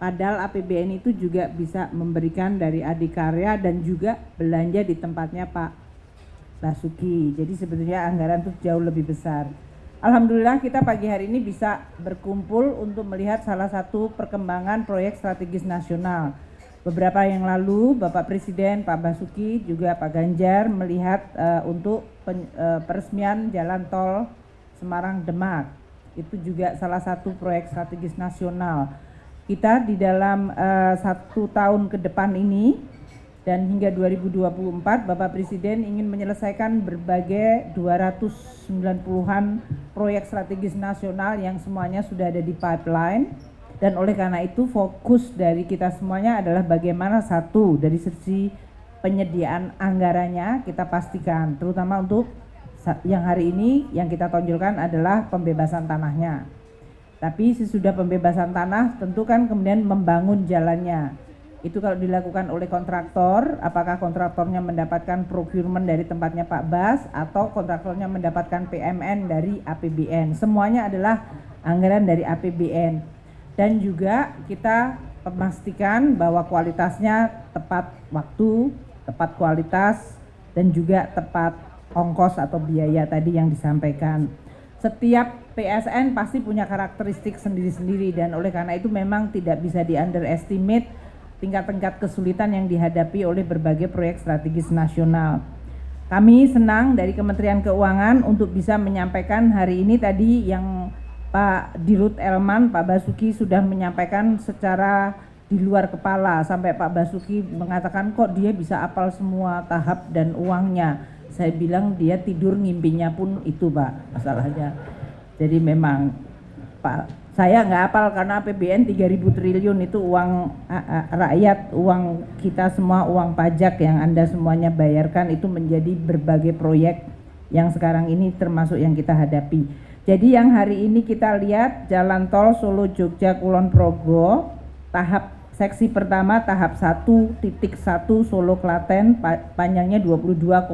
Padahal APBN itu juga bisa memberikan dari Adikarya dan juga belanja di tempatnya Pak Basuki. Jadi sebetulnya anggaran itu jauh lebih besar. Alhamdulillah kita pagi hari ini bisa berkumpul untuk melihat salah satu perkembangan proyek strategis nasional. Beberapa yang lalu Bapak Presiden Pak Basuki juga Pak Ganjar melihat eh, untuk pen- eh, peresmian jalan tol Semarang Demak. Itu juga salah satu proyek strategis nasional. Kita di dalam eh, satu tahun ke depan ini dan hingga 2024 Bapak Presiden ingin menyelesaikan berbagai 290-an proyek strategis nasional yang semuanya sudah ada di pipeline dan oleh karena itu fokus dari kita semuanya adalah bagaimana satu dari sisi penyediaan anggarannya kita pastikan terutama untuk yang hari ini yang kita tonjolkan adalah pembebasan tanahnya. Tapi sesudah pembebasan tanah tentu kan kemudian membangun jalannya. Itu kalau dilakukan oleh kontraktor, apakah kontraktornya mendapatkan procurement dari tempatnya Pak Bas atau kontraktornya mendapatkan PMN dari APBN. Semuanya adalah anggaran dari APBN. Dan juga kita memastikan bahwa kualitasnya tepat waktu, tepat kualitas dan juga tepat ongkos atau biaya tadi yang disampaikan. Setiap PSN pasti punya karakteristik sendiri-sendiri dan oleh karena itu memang tidak bisa di underestimate tingkat-tingkat kesulitan yang dihadapi oleh berbagai proyek strategis nasional. Kami senang dari Kementerian Keuangan untuk bisa menyampaikan hari ini tadi yang Pak Dirut Elman, Pak Basuki sudah menyampaikan secara di luar kepala sampai Pak Basuki mengatakan kok dia bisa apal semua tahap dan uangnya. Saya bilang dia tidur ngimpinya pun itu Pak masalahnya. Jadi memang Pak saya nggak apal karena APBN 3000 triliun itu uang rakyat, uang kita semua, uang pajak yang Anda semuanya bayarkan itu menjadi berbagai proyek yang sekarang ini termasuk yang kita hadapi. Jadi yang hari ini kita lihat jalan tol Solo Jogja Kulon Progo tahap seksi pertama tahap 1.1 Solo Klaten pa- panjangnya 22,3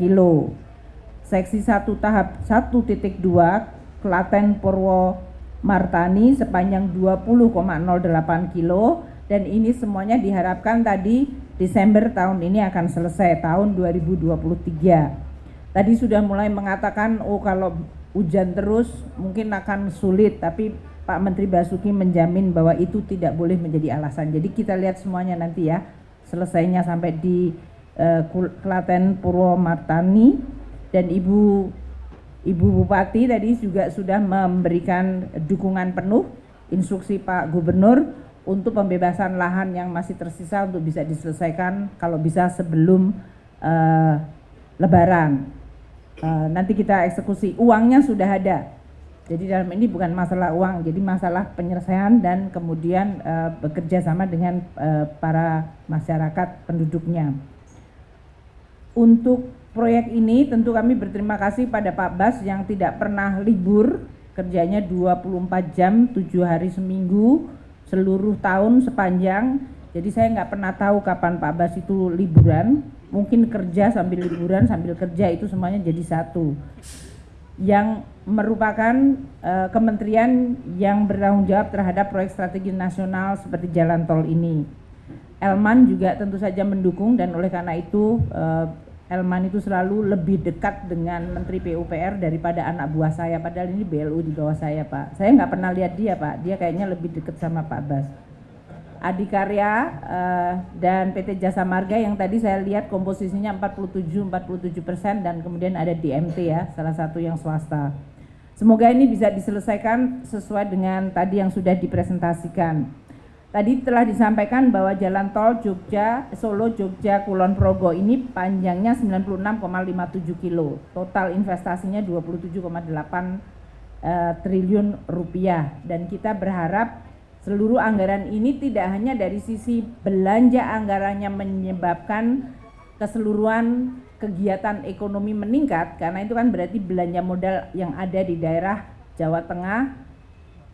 kilo. Seksi 1 tahap 1.2 Klaten Purwo Martani sepanjang 20,08 kilo dan ini semuanya diharapkan tadi Desember tahun ini akan selesai tahun 2023. Tadi sudah mulai mengatakan oh kalau hujan terus mungkin akan sulit tapi Pak Menteri Basuki menjamin bahwa itu tidak boleh menjadi alasan. Jadi kita lihat semuanya nanti ya selesainya sampai di Kul- Klaten Purwomartani dan Ibu Ibu Bupati tadi juga sudah memberikan dukungan penuh instruksi Pak Gubernur untuk pembebasan lahan yang masih tersisa untuk bisa diselesaikan kalau bisa sebelum uh, Lebaran. Uh, nanti kita eksekusi, uangnya sudah ada. Jadi dalam ini bukan masalah uang, jadi masalah penyelesaian dan kemudian uh, bekerja sama dengan uh, para masyarakat penduduknya. Untuk proyek ini tentu kami berterima kasih pada Pak Bas yang tidak pernah libur, kerjanya 24 jam, 7 hari seminggu, seluruh tahun sepanjang. Jadi saya nggak pernah tahu kapan Pak Bas itu liburan, mungkin kerja sambil liburan, sambil kerja itu semuanya jadi satu. Yang merupakan uh, kementerian yang bertanggung jawab terhadap proyek strategi nasional seperti jalan tol ini. Elman juga tentu saja mendukung dan oleh karena itu uh, Elman itu selalu lebih dekat dengan Menteri PUPR daripada anak buah saya. Padahal ini BLU di bawah saya, Pak. Saya nggak pernah lihat dia, Pak. Dia kayaknya lebih dekat sama Pak Bas. Adikarya uh, dan PT Jasa Marga yang tadi saya lihat komposisinya 47-47 persen dan kemudian ada DMT ya, salah satu yang swasta. Semoga ini bisa diselesaikan sesuai dengan tadi yang sudah dipresentasikan. Tadi telah disampaikan bahwa jalan tol Jogja, Solo, Jogja, Kulon Progo ini panjangnya 96,57 kilo. Total investasinya 27,8 uh, triliun rupiah. Dan kita berharap seluruh anggaran ini tidak hanya dari sisi belanja anggarannya menyebabkan keseluruhan kegiatan ekonomi meningkat, karena itu kan berarti belanja modal yang ada di daerah Jawa Tengah,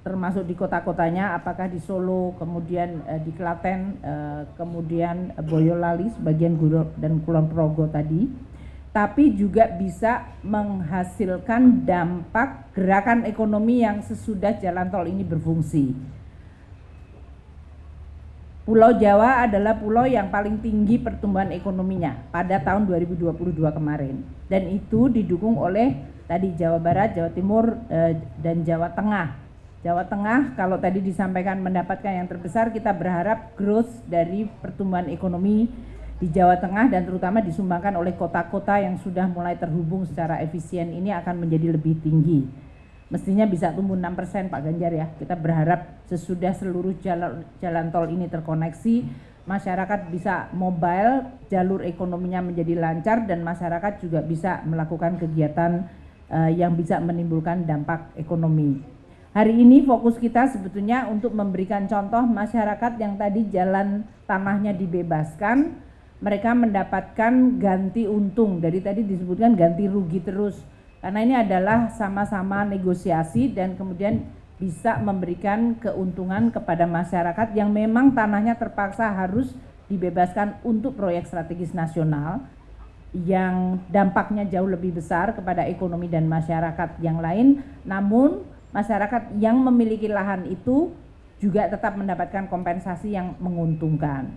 termasuk di kota-kotanya apakah di Solo kemudian uh, di Klaten uh, kemudian Boyolali sebagian Guru dan Kulon Progo tadi tapi juga bisa menghasilkan dampak gerakan ekonomi yang sesudah jalan tol ini berfungsi. Pulau Jawa adalah pulau yang paling tinggi pertumbuhan ekonominya pada tahun 2022 kemarin dan itu didukung oleh tadi Jawa Barat, Jawa Timur eh, dan Jawa Tengah Jawa Tengah kalau tadi disampaikan mendapatkan yang terbesar kita berharap growth dari pertumbuhan ekonomi di Jawa Tengah dan terutama disumbangkan oleh kota-kota yang sudah mulai terhubung secara efisien ini akan menjadi lebih tinggi. Mestinya bisa tumbuh 6% Pak Ganjar ya. Kita berharap sesudah seluruh jalan, jalan tol ini terkoneksi, masyarakat bisa mobile, jalur ekonominya menjadi lancar dan masyarakat juga bisa melakukan kegiatan uh, yang bisa menimbulkan dampak ekonomi. Hari ini fokus kita sebetulnya untuk memberikan contoh masyarakat yang tadi jalan tanahnya dibebaskan, mereka mendapatkan ganti untung. Dari tadi disebutkan ganti rugi terus. Karena ini adalah sama-sama negosiasi dan kemudian bisa memberikan keuntungan kepada masyarakat yang memang tanahnya terpaksa harus dibebaskan untuk proyek strategis nasional yang dampaknya jauh lebih besar kepada ekonomi dan masyarakat yang lain. Namun masyarakat yang memiliki lahan itu juga tetap mendapatkan kompensasi yang menguntungkan.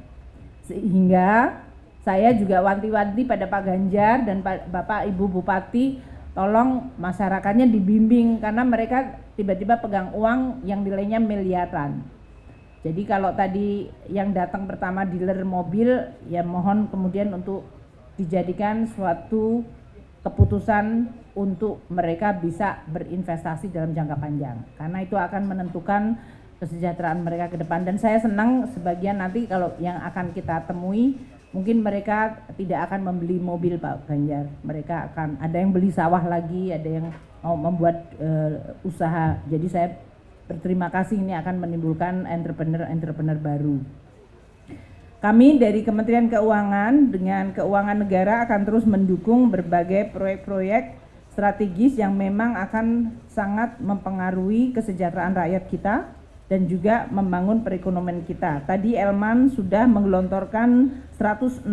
Sehingga saya juga wanti-wanti pada Pak Ganjar dan Bapak Ibu Bupati tolong masyarakatnya dibimbing karena mereka tiba-tiba pegang uang yang nilainya miliaran. Jadi kalau tadi yang datang pertama dealer mobil ya mohon kemudian untuk dijadikan suatu keputusan untuk mereka bisa berinvestasi dalam jangka panjang karena itu akan menentukan kesejahteraan mereka ke depan dan saya senang sebagian nanti kalau yang akan kita temui mungkin mereka tidak akan membeli mobil Pak Ganjar. Mereka akan ada yang beli sawah lagi ada yang mau membuat uh, usaha. Jadi saya berterima kasih ini akan menimbulkan entrepreneur-entrepreneur baru. Kami dari Kementerian Keuangan dengan Keuangan Negara akan terus mendukung berbagai proyek-proyek strategis yang memang akan sangat mempengaruhi kesejahteraan rakyat kita dan juga membangun perekonomian kita. Tadi Elman sudah menggelontorkan 106,95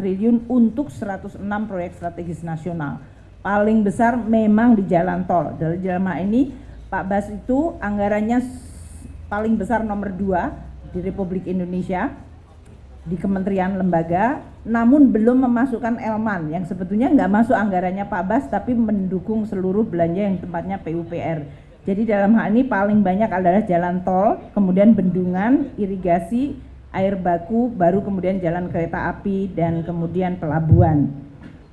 triliun untuk 106 proyek strategis nasional. Paling besar memang di jalan tol. Dari jalan ini Pak Bas itu anggarannya paling besar nomor 2 di Republik Indonesia di kementerian lembaga namun belum memasukkan Elman yang sebetulnya nggak masuk anggarannya Pak Bas tapi mendukung seluruh belanja yang tempatnya PUPR jadi dalam hal ini paling banyak adalah jalan tol kemudian bendungan irigasi air baku baru kemudian jalan kereta api dan kemudian pelabuhan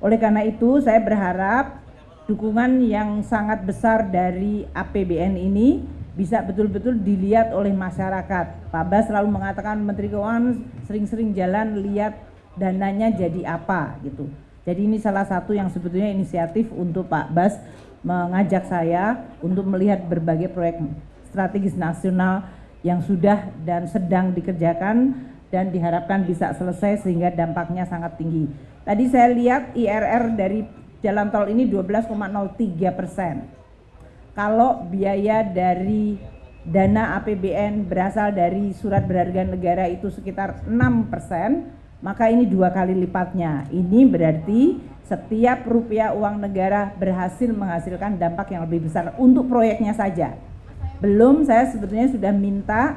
oleh karena itu saya berharap dukungan yang sangat besar dari APBN ini bisa betul-betul dilihat oleh masyarakat. Pak Bas selalu mengatakan Menteri Keuangan sering-sering jalan lihat dananya jadi apa gitu. Jadi ini salah satu yang sebetulnya inisiatif untuk Pak Bas mengajak saya untuk melihat berbagai proyek strategis nasional yang sudah dan sedang dikerjakan dan diharapkan bisa selesai sehingga dampaknya sangat tinggi. Tadi saya lihat IRR dari jalan tol ini 12,03 persen. Kalau biaya dari dana APBN berasal dari surat berharga negara itu sekitar 6 persen, maka ini dua kali lipatnya. Ini berarti setiap rupiah uang negara berhasil menghasilkan dampak yang lebih besar untuk proyeknya saja. Belum saya sebetulnya sudah minta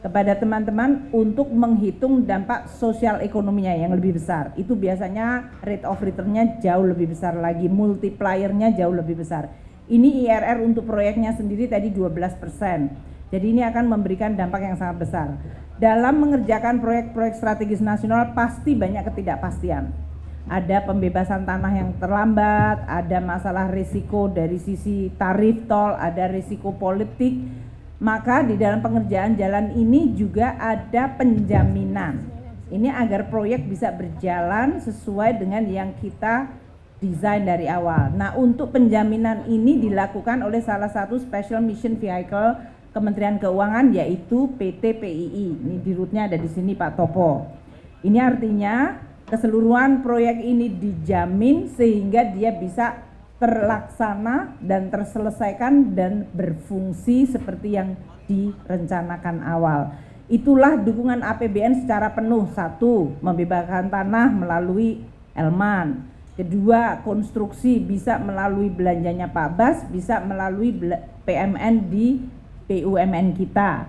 kepada teman-teman untuk menghitung dampak sosial ekonominya yang lebih besar. Itu biasanya rate of return-nya jauh lebih besar lagi, multiplier-nya jauh lebih besar. Ini IRR untuk proyeknya sendiri tadi 12 persen. Jadi ini akan memberikan dampak yang sangat besar. Dalam mengerjakan proyek-proyek strategis nasional pasti banyak ketidakpastian. Ada pembebasan tanah yang terlambat, ada masalah risiko dari sisi tarif tol, ada risiko politik. Maka di dalam pengerjaan jalan ini juga ada penjaminan. Ini agar proyek bisa berjalan sesuai dengan yang kita desain dari awal. Nah, untuk penjaminan ini dilakukan oleh salah satu special mission vehicle Kementerian Keuangan yaitu PT PII. Ini di rootnya ada di sini Pak Topo. Ini artinya keseluruhan proyek ini dijamin sehingga dia bisa terlaksana dan terselesaikan dan berfungsi seperti yang direncanakan awal. Itulah dukungan APBN secara penuh. Satu, membebaskan tanah melalui Elman Kedua, konstruksi bisa melalui belanjanya Pak Bas, bisa melalui PMN di BUMN kita.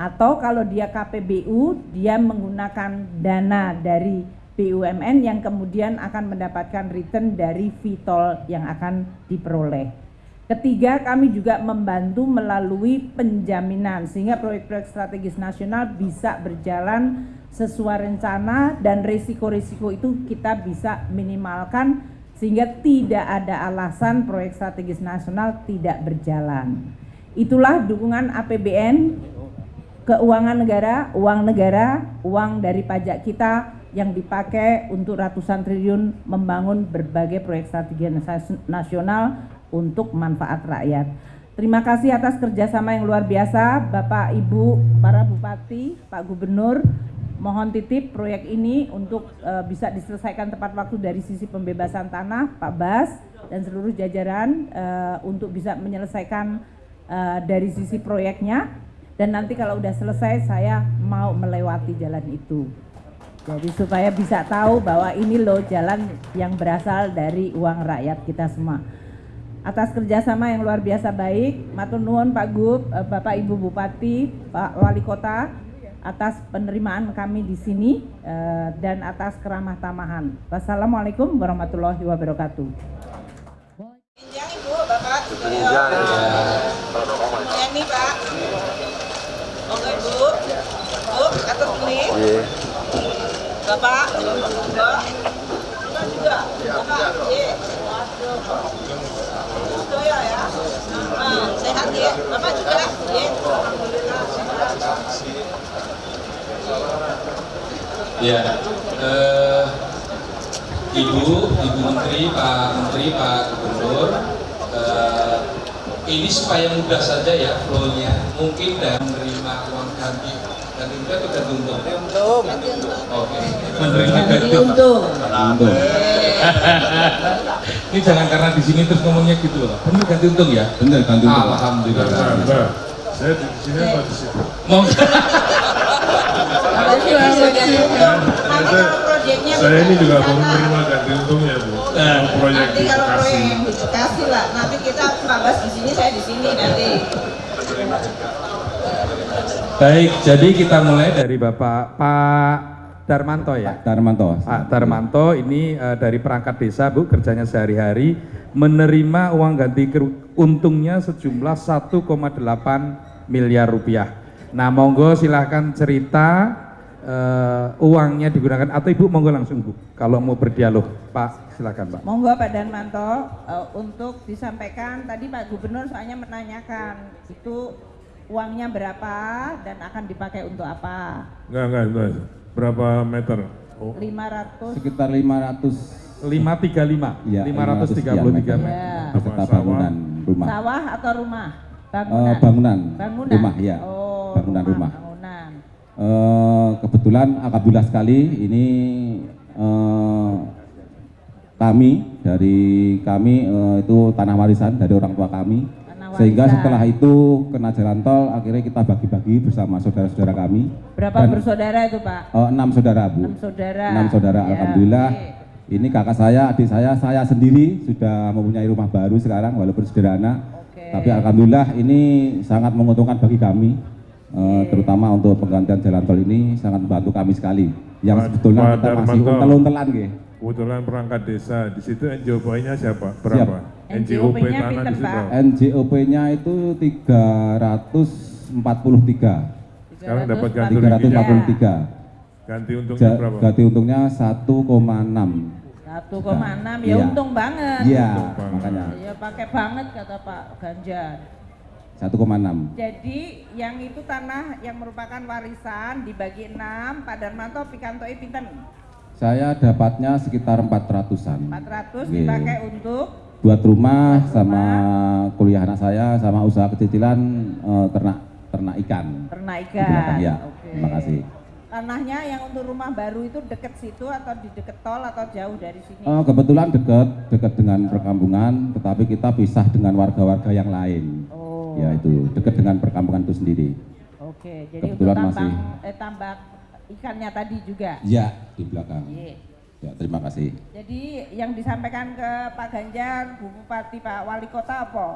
Atau kalau dia KPBU, dia menggunakan dana dari BUMN yang kemudian akan mendapatkan return dari VTOL yang akan diperoleh. Ketiga, kami juga membantu melalui penjaminan sehingga proyek-proyek strategis nasional bisa berjalan sesuai rencana dan risiko-risiko itu kita bisa minimalkan sehingga tidak ada alasan proyek strategis nasional tidak berjalan. Itulah dukungan APBN, keuangan negara, uang negara, uang dari pajak kita yang dipakai untuk ratusan triliun membangun berbagai proyek strategis nasional untuk manfaat rakyat. Terima kasih atas kerjasama yang luar biasa Bapak, Ibu, para Bupati, Pak Gubernur, mohon titip proyek ini untuk uh, bisa diselesaikan tepat waktu dari sisi pembebasan tanah Pak Bas dan seluruh jajaran uh, untuk bisa menyelesaikan uh, dari sisi proyeknya. Dan nanti kalau udah selesai saya mau melewati jalan itu jadi supaya bisa tahu bahwa ini loh jalan yang berasal dari uang rakyat kita semua atas kerjasama yang luar biasa baik matur nuwun Pak Gub, Bapak Ibu Bupati, Pak Wali Kota atas penerimaan kami di sini uh, dan atas keramah tamahan. Wassalamualaikum warahmatullahi wabarakatuh. Pinjang Ibu, Bapak. Pinjang. Ini Pak. Oke Ibu. Bu, atas ini. Bapak, Bapak. Kita juga. Bapak, iya. Ya ya. Nah, sehat ya. Bapak juga. Iya. Alhamdulillah. Ya, eh, Ibu, Ibu Menteri, Pak Menteri, Pak Gubernur, eh, ini supaya mudah saja ya flow-nya. Mungkin dan menerima uang ganti ganti untung atau ganti untung? Ganti untung. Menerima ganti untung. ini jangan karena di sini terus ngomongnya gitu loh. Benar ganti untung ya? Benar ganti untung. Alhamdulillah. Saya di sini apa di situ? Mau Saya ini juga mau menerima ganti untungnya bu. Proyek Nanti di kalau proyek yang di Bekasi lah, nanti kita Pak Bas di sini, saya di sini nanti. Baik, jadi kita mulai dari Bapak Pak Darmanto ya. Darmanto. Pak Darmanto ini eh, dari perangkat desa Bu, kerjanya sehari-hari menerima uang ganti untungnya sejumlah 1,8 miliar rupiah. Nah, monggo silahkan cerita eh, uangnya digunakan atau Ibu monggo langsung Bu kalau mau berdialog. Pak, silakan Pak. Monggo Pak Darmanto eh, untuk disampaikan tadi Pak Gubernur soalnya menanyakan itu uangnya berapa dan akan dipakai untuk apa? Enggak, enggak, enggak. Berapa meter? Oh. 500 Sekitar 500 535. ya, 533 meter. Ya. bangunan rumah. Sawah atau rumah? Eh, Bangunan. bangunan, Bangunan. rumah ya, Oh, bangunan rumah. Bangunan. Eh, kebetulan alhamdulillah sekali ini eh, kami dari kami eh, itu tanah warisan dari orang tua kami sehingga warisan. setelah itu kena jalan tol akhirnya kita bagi-bagi bersama saudara-saudara kami. Berapa Dan, bersaudara itu, Pak? eh, enam saudara bu. Enam saudara. enam saudara Ya, alhamdulillah. oke. ini kakak saya adik saya saya sendiri sudah mempunyai rumah baru sekarang walaupun sederhana. Tapi alhamdulillah ini sangat menguntungkan bagi kami eh, terutama untuk penggantian jalan tol ini sangat membantu kami sekali. Yang sebetulnya kita masih untel-untelan nggih Kebetulan perangkat desa di situ NJOP-nya siapa? Berapa? NJOP tanah di situ. NJOP-nya itu 343 Sekarang dapat ganti ruginya. 343 Ganti untungnya Ja- berapa? ganti untungnya 1,6 1,6 ya Iya. untung banget. Iya, makanya Ya pakai banget kata Pak Ganjar. 1,6 Jadi yang itu tanah yang merupakan warisan dibagi 6, Pak Darmanto pikantoi pinten? Saya dapatnya sekitar 400-an 400 Nggih. dipakai untuk buat rumah sama kuliah anak saya sama usaha kecil-kecilan eh, ternak ternak ikan ternak ikan. belakang, ya Oke. terima kasih Tanahnya yang untuk rumah baru itu deket situ atau di deket tol atau jauh dari sini? Eh, kebetulan dekat dekat dengan perkampungan tetapi kita pisah dengan warga-warga yang lain Oh. ya itu dekat dengan perkampungan itu sendiri Oke, jadi untuk Kebetulan tambang masih- eh, tambak ikannya tadi juga. ya di belakang Iya. ya terima kasih Jadi yang disampaikan ke Pak Ganjar, Bu Bupati, Pak Wali Kota apa?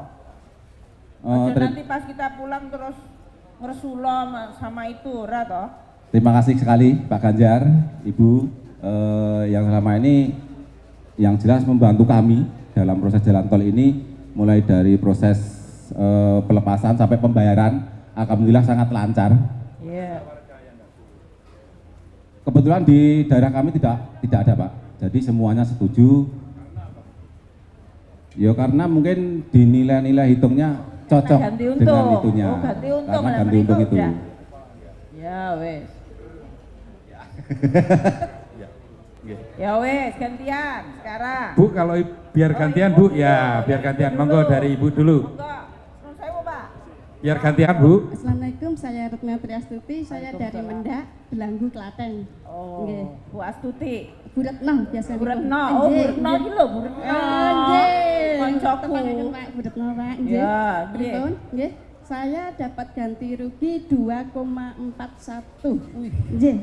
Teri- nanti pas kita pulang terus ngersulo ma- sama itu, ora toh? terima kasih sekali Pak Ganjar Ibu eh, yang selama ini yang jelas membantu kami dalam proses jalan tol ini mulai dari proses eh, pelepasan sampai pembayaran alhamdulillah sangat lancar Iya. Kebetulan di daerah kami tidak tidak ada Pak. Jadi semuanya setuju. Ya karena mungkin di nilai-nilai hitungnya cocok ganti untung. dengan itunya. Oh, ganti untung. Karena Lah, ganti untung itu. udah. Ya wes. Ya wes, gantian sekarang. Bu, kalau biar gantian Bu, ya biar gantian. Monggo dari Ibu dulu. Pak. Biar gantian Bu. Assalamualaikum, saya Retno Triastuti, saya dari Mendak, Belanggu, Klaten. Oh, Nggih. Bu Astuti. Bu Retno biasa. Bu Retno, oh Bu Retno iki lho, Bu Retno. Nggih. Koncoku. Bu Retno, Pak. Nggih. Ya, nggih. Nggih. Saya dapat ganti rugi 2,41. Nggih.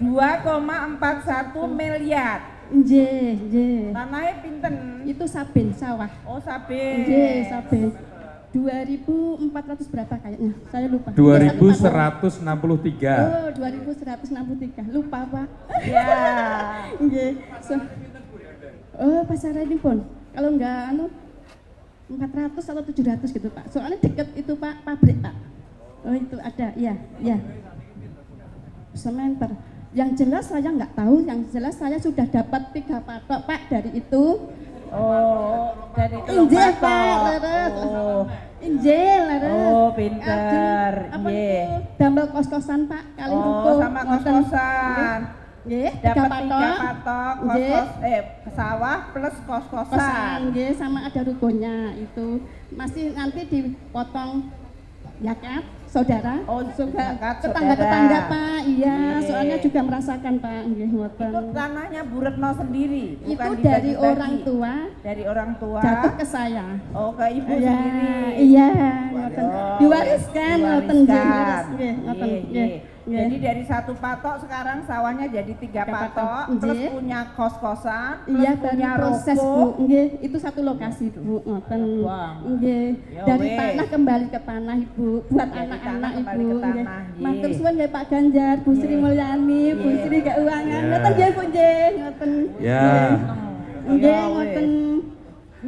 2,41 miliar. Nggih, nggih. Tanahnya pinten? Itu Saben sawah. Oh, Saben. Nggih, Saben. 2400 berapa kayaknya? Saya lupa. 2163. Oh, 2163. Lupa, Pak. [LAUGHS] Ya. Nggih. So- oh, pasaran ini pun. Kalau enggak anu 400 atau 700 gitu, Pak. Soalnya deket itu, Pak, pabrik, Pak. Oh, itu ada. Iya, iya. Sementer. Yang jelas saya nggak tahu, yang jelas saya sudah dapat tiga patok, Pak, dari itu. Oh, dari patok. Pak. Oh. Injil, leres. Oh, pinter. Apa itu? Damel kos-kosan, Pak, kali Oh, ruko. sama kos-kosan. Nggih, Dapat tiga patok. kos-kos, eh, sawah plus kos-kosan. kosan nggih sama ada rukonya itu masih nanti dipotong zakat saudara? Oh, juga tetangga tetangga pak. Iya Nggih. soalnya juga merasakan pak. Nggih ngoten. Itu tanahnya Bu Retno sendiri, itu dari orang tua. Dari orang tua. jatuh ke saya. Oh, ke ibu Iya, sendiri. iya. Ngoten diwariskan. ngoten. Nggih diwariskan. Iya, iya. nggih. Jadi dari satu patok sekarang sawahnya jadi tiga patok, patok, plus punya kos-kosan, plus Iya punya baru proses ruko. bu, nggih itu satu lokasi bu, ngoten, nggih Ya dari tanah kembali ke tanah ibu, buat anak-anak ibu, nggih. Matur suwun nggih Pak Ganjar, Bu Sri Mulyani, Bu. Sri Keuangan, Ya. ngoten nggih Bu nggih, ngoten. Ya. Nggih, Ya ngoten.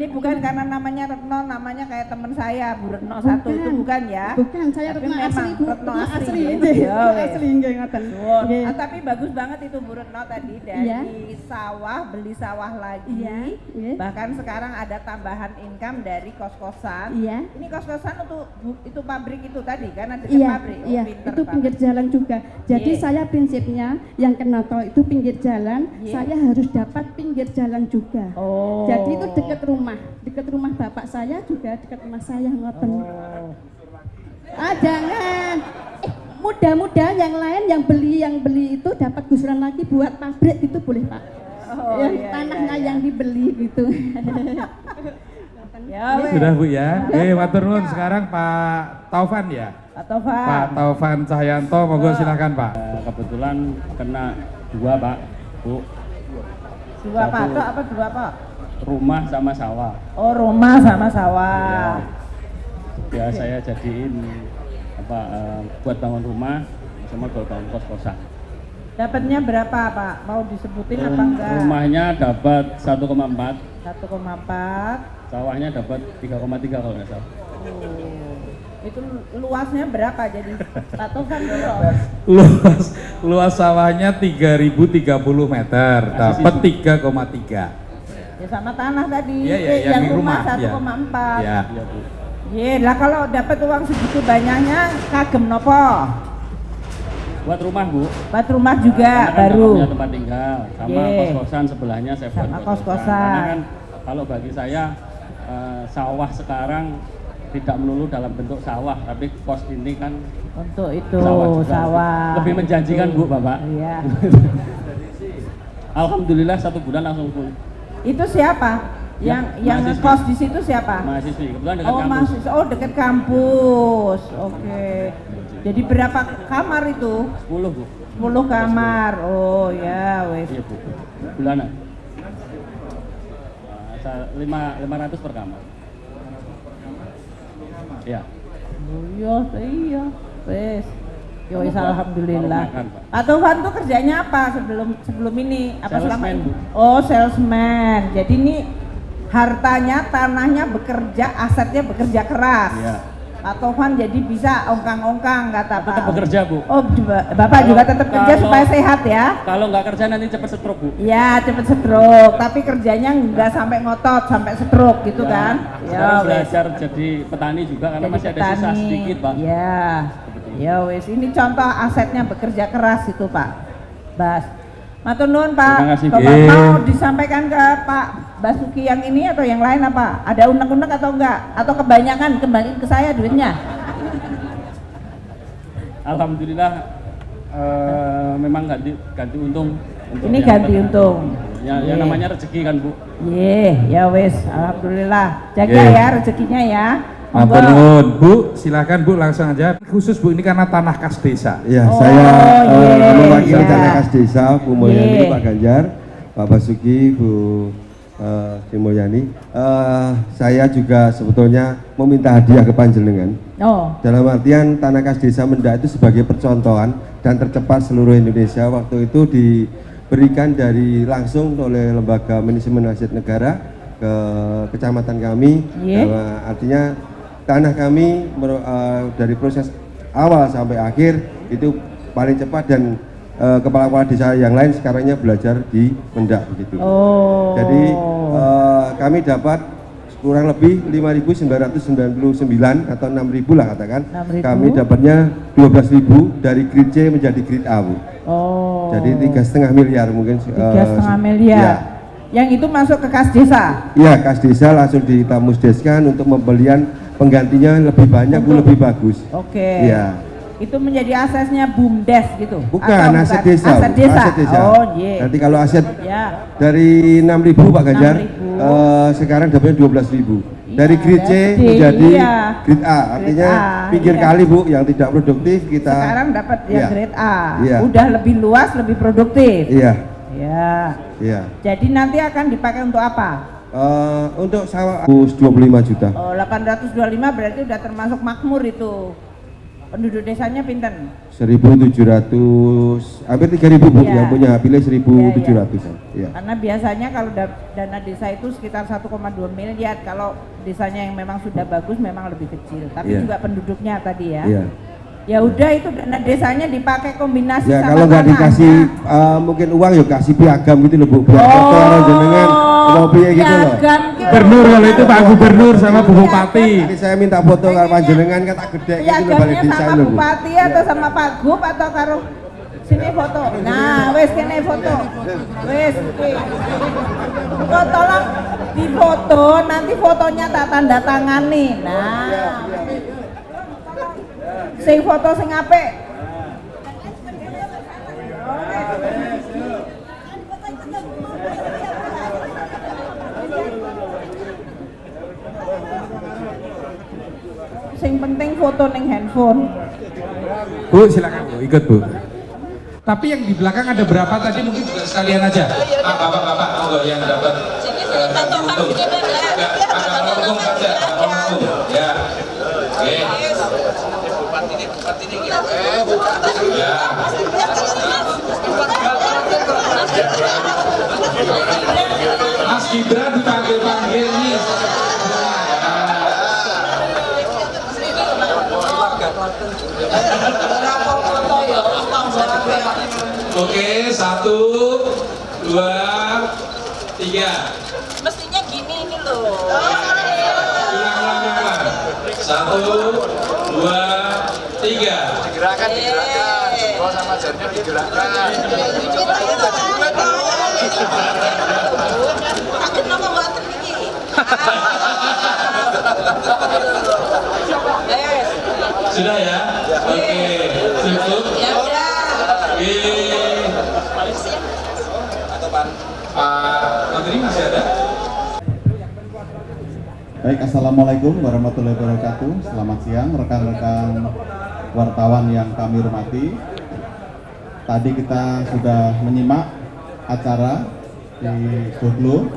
Ini bukan karena namanya Retno, namanya kayak teman saya, Bu Retno satu itu Bukan. bukan ya? Bukan, saya Tapi Retno asli, Bu. Retno Retno asli. asli, ya. nggih. Ya, wes. Asli, nggih, ngoten. Ah, tapi bagus banget itu Bu Retno tadi dari Iya. sawah beli sawah lagi. Iya, iya. Bahkan sekarang ada tambahan income dari kos-kosan. Iya. Ini kos-kosan untuk bu- itu pabrik itu tadi karena dekat Iya, pabrik. Oh, iya, pinter itu pinggir jalan juga. Jadi Iya. saya prinsipnya yang kena tol itu pinggir jalan, Iya. saya harus dapat pinggir jalan juga. Oh. Jadi itu dekat rumah, dekat rumah bapak saya juga dekat rumah saya ngoten. Oh. Ah jangan. Eh, mudah-mudahan yang lain yang beli yang beli itu dapat gusuran lagi buat pabrik gitu boleh pak. Oh, yang iya, tanahnya iya, yang dibeli gitu. Ya. Sudah Bu ya. Oke, matur nuwun sekarang Pak Taufan ya. Pak Taufan. Pak Taufan Cahyanto, monggo silakan Pak. kebetulan kena dua pak bu Dua Satu. patok apa dua pak? Rumah sama sawah. Oh rumah sama sawah. ya saya jadiin apa eh, buat bangun rumah sama buat bangun kos kosan Dapatnya berapa pak? Mau disebutin apa enggak? rumahnya dapat 1,4 1,4 sawahnya dapat 3,3 kalau nggak salah. Itu luasnya berapa jadi? Pak Taufan dulu. Luas luas sawahnya 3030 meter, dapat 3,3. Ya sama tanah tadi Iya, iya, Eh, yang yang rumah rumah, iya. 1,4 Ya. Iya, lah kalau dapat uang segitu banyaknya kagem nopo buat rumah bu buat rumah juga Karena kan baru punya tempat tinggal sama Iya. kos kosan sebelahnya saya buat Sama kos-kosan. kos-kosan. karena kan kalau bagi saya eh, sawah sekarang tidak melulu dalam bentuk sawah tapi kos ini kan untuk itu sawah juga sawah lebih menjanjikan Itu. bu bapak iya [LAUGHS] alhamdulillah satu bulan langsung full itu siapa? Yang Ya, yang ngekos di situ siapa? Mahasiswi kebetulan dekat oh kampus. mahasiswa. Oh dekat kampus. Oke. Jadi berapa kamar itu? 10 bu. 10 kamar. Oh ya wes. Iya bu. Bulanan. Nah, lima lima ratus per kamar. Ya Oh, iya iya. Wes ya Kalau- alhamdulillah. kalau Pak. Tovan tuh kerjanya apa sebelum sebelum ini? Apa selama ini? Oh salesman. Jadi ini hartanya tanahnya bekerja asetnya bekerja keras. Iya. Pak Tovan jadi bisa ongkang-ongkang kata Pak tetap bekerja bu. Oh, Bapak juga tetap kerja kalau- supaya sehat ya? kalau nggak kerja nanti cepet stroke bu. Ya, cepet stroke, tapi kerjanya nggak sampai ngotot, sampai stroke gitu Ya, kan? sekarang wes. belajar jadi petani juga karena Jadi masih ada sisa petani. sedikit pak. Ya, ya wes. Ini contoh asetnya bekerja keras itu Pak. Bas. Matur nuwun Pak. Kasih, Bapak mau disampaikan ke Pak Basuki yang ini atau yang lain apa? Ada unek-unek atau enggak? Atau kebanyakan kembali ke saya duitnya? Alhamdulillah eh, memang ganti ganti untung. untuk Ini yang ganti petani. untung. Ya, ya Iya. namanya rezeki kan bu. Ye, ya wes, alhamdulillah. Jaga Nggih. ya rezekinya ya. Matur nuwun, Bu. Silakan Bu langsung aja. Khusus Bu ini karena tanah kas desa. Ya, Oh, saya iya, mewakili iya. Tanah Kas Desa, Bu Mulyani, Iya. Pak Ganjar, Pak Basuki, Bu Sri Mulyani. Eh, saya juga sebetulnya meminta hadiah ke Panjenengan. Oh, Dalam artian Tanah Kas Desa Mendak itu sebagai percontohan dan tercepat seluruh Indonesia waktu itu diberikan dari langsung oleh Lembaga Manajemen Aset Negara ke kecamatan kami. Iya. Bahwa artinya tanah kami eh, dari proses awal sampai akhir itu paling cepat dan eh, kepala-kepala desa yang lain sekarangnya belajar di Mendak begitu. Oh. Jadi eh, kami dapat kurang lebih 5.999 atau 6.000 lah katakan. 6.000. Kami dapatnya 12.000 dari grid C menjadi grid A, Bu. oh. Jadi tiga setengah miliar mungkin. Tiga eh, setengah ya. miliar. Yang itu masuk ke kas desa. Iya, kas desa langsung ditamusdeskan untuk pembelian penggantinya lebih banyak, Bu, lebih bagus. Oke. Iya. Itu menjadi asesnya bumdes gitu. Bukan, Atau aset desa. Aset desa. Aset desa. Oh, iya. Nanti kalau aset Ya. dari 6.000 Pak Ganjar, 6.000. eh, sekarang dapatnya 12.000. dari grid C menjadi iya. grid A, artinya A, pinggir iya. kali Bu yang tidak produktif kita Sekarang dapat yang Iya. grade A. Iya. Udah lebih luas, lebih produktif. Iya, Ya. iya. Jadi nanti akan dipakai untuk apa? Eh, untuk sawah 25 juta. Oh, 825 berarti udah termasuk makmur itu. Penduduk desanya pinten? 1.700 hampir 3.000 bu Iya. yang punya pilih 1.700 ya. Karena biasanya kalau da- dana desa itu sekitar 1,2 miliar. Kalau desanya yang memang sudah bagus memang lebih kecil. Tapi Iya. juga penduduknya tadi ya. Iya. Ya udah itu dana desanya dipakai kombinasi Ya sama kalau nggak dikasih eh, mungkin uang ya kasih piagam gitu loh bu biar orang jenengan mau piye gitu loh. piagam gitu. Gubernur kalau itu Pak Gubernur sama Bu Bupati. Jadi saya minta foto kalau panjenengan kan tak gede gitu loh balik Piagamnya desa sama loh bu. bupati atau sama Pak Gub atau karo sini foto. Nah, wes kene foto. Wes. Kok tolong difoto, nanti fotonya tak tanda tangani. Nah. Sing foto sing apik. Sing penting foto ning handphone. Bu, silakan Bu, ikut Bu. Tapi yang di belakang ada berapa? Tadi mungkin juga sekalian aja. Ah, bapak-bapak, monggo yang dapat eh, kaki untung. Oke, satu, dua, tiga. Mestinya gini ini loh. Satu, dua, tiga. Digerakkan, digerakkan. Jempol sama jarinya digerakkan. Aku nama mboten iki. Sudah ya? Oke, cukup. Ya Baik, Assalamualaikum warahmatullahi wabarakatuh. Selamat siang rekan-rekan wartawan yang kami hormati. Tadi kita sudah menyimak acara di Goglo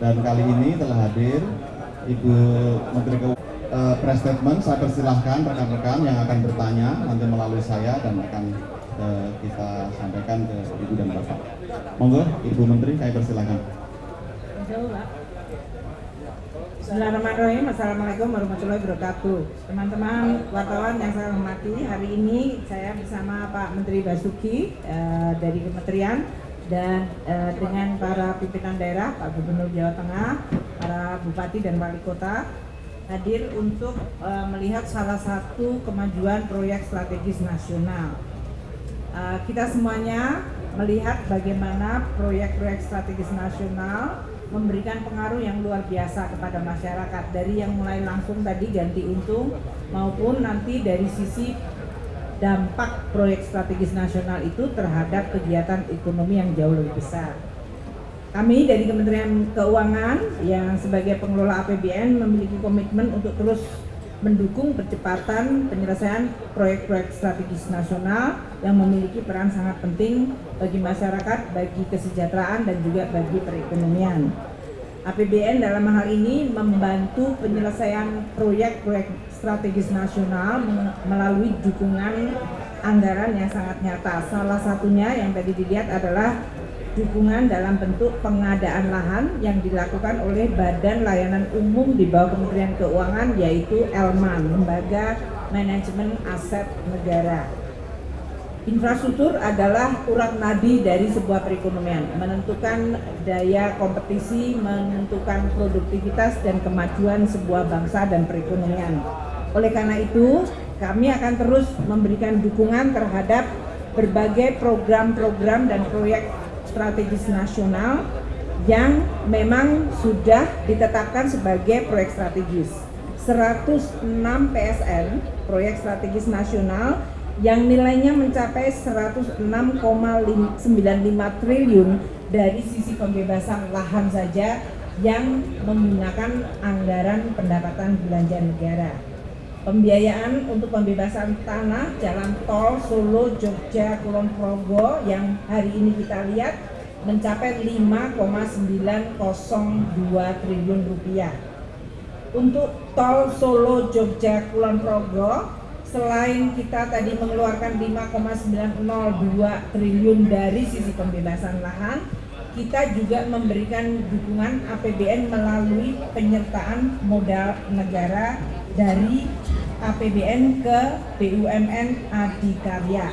dan kali ini telah hadir Ibu Menteri Keuangan. Eh, press statement saya persilahkan rekan-rekan yang akan bertanya nanti melalui saya dan akan eh, kita sampaikan ke Ibu dan Bapak. Monggo Ibu Menteri saya persilahkan. Bismillahirrahmanirrahim. Assalamualaikum warahmatullahi wabarakatuh. Teman-teman wartawan yang saya hormati, hari ini saya bersama Pak Menteri Basuki eh, dari Kementerian dan eh, dengan para pimpinan daerah, Pak Gubernur Jawa Tengah, para bupati dan wali kota hadir untuk eh, melihat salah satu kemajuan proyek strategis nasional. Uh, kita semuanya melihat bagaimana proyek-proyek strategis nasional memberikan pengaruh yang luar biasa kepada masyarakat dari yang mulai langsung tadi ganti untung maupun nanti dari sisi dampak proyek strategis nasional itu terhadap kegiatan ekonomi yang jauh lebih besar. Kami dari Kementerian Keuangan yang sebagai pengelola APBN memiliki komitmen untuk terus mendukung percepatan penyelesaian proyek-proyek strategis nasional yang memiliki peran sangat penting bagi masyarakat, bagi kesejahteraan dan juga bagi perekonomian. APBN dalam hal ini membantu penyelesaian proyek-proyek strategis nasional melalui dukungan anggaran yang sangat nyata. Salah satunya yang tadi dilihat adalah dukungan dalam bentuk pengadaan lahan yang dilakukan oleh Badan Layanan Umum di bawah Kementerian Keuangan yaitu Elman, Lembaga Manajemen Aset Negara. Infrastruktur adalah urat nadi dari sebuah perekonomian, menentukan daya kompetisi, menentukan produktivitas dan kemajuan sebuah bangsa dan perekonomian. Oleh karena itu, kami akan terus memberikan dukungan terhadap berbagai program-program dan proyek strategis nasional yang memang sudah ditetapkan sebagai proyek strategis. 106 PSN, proyek strategis nasional yang nilainya mencapai 106,95 triliun dari sisi pembebasan lahan saja yang menggunakan anggaran pendapatan belanja negara. Pembiayaan untuk pembebasan tanah jalan tol Solo, Jogja, Kulon Progo yang hari ini kita lihat mencapai 5,902 triliun rupiah. Untuk tol Solo, Jogja, Kulon Progo selain kita tadi mengeluarkan 5,902 triliun dari sisi pembebasan lahan, kita juga memberikan dukungan APBN melalui penyertaan modal negara dari APBN ke BUMN Adikarya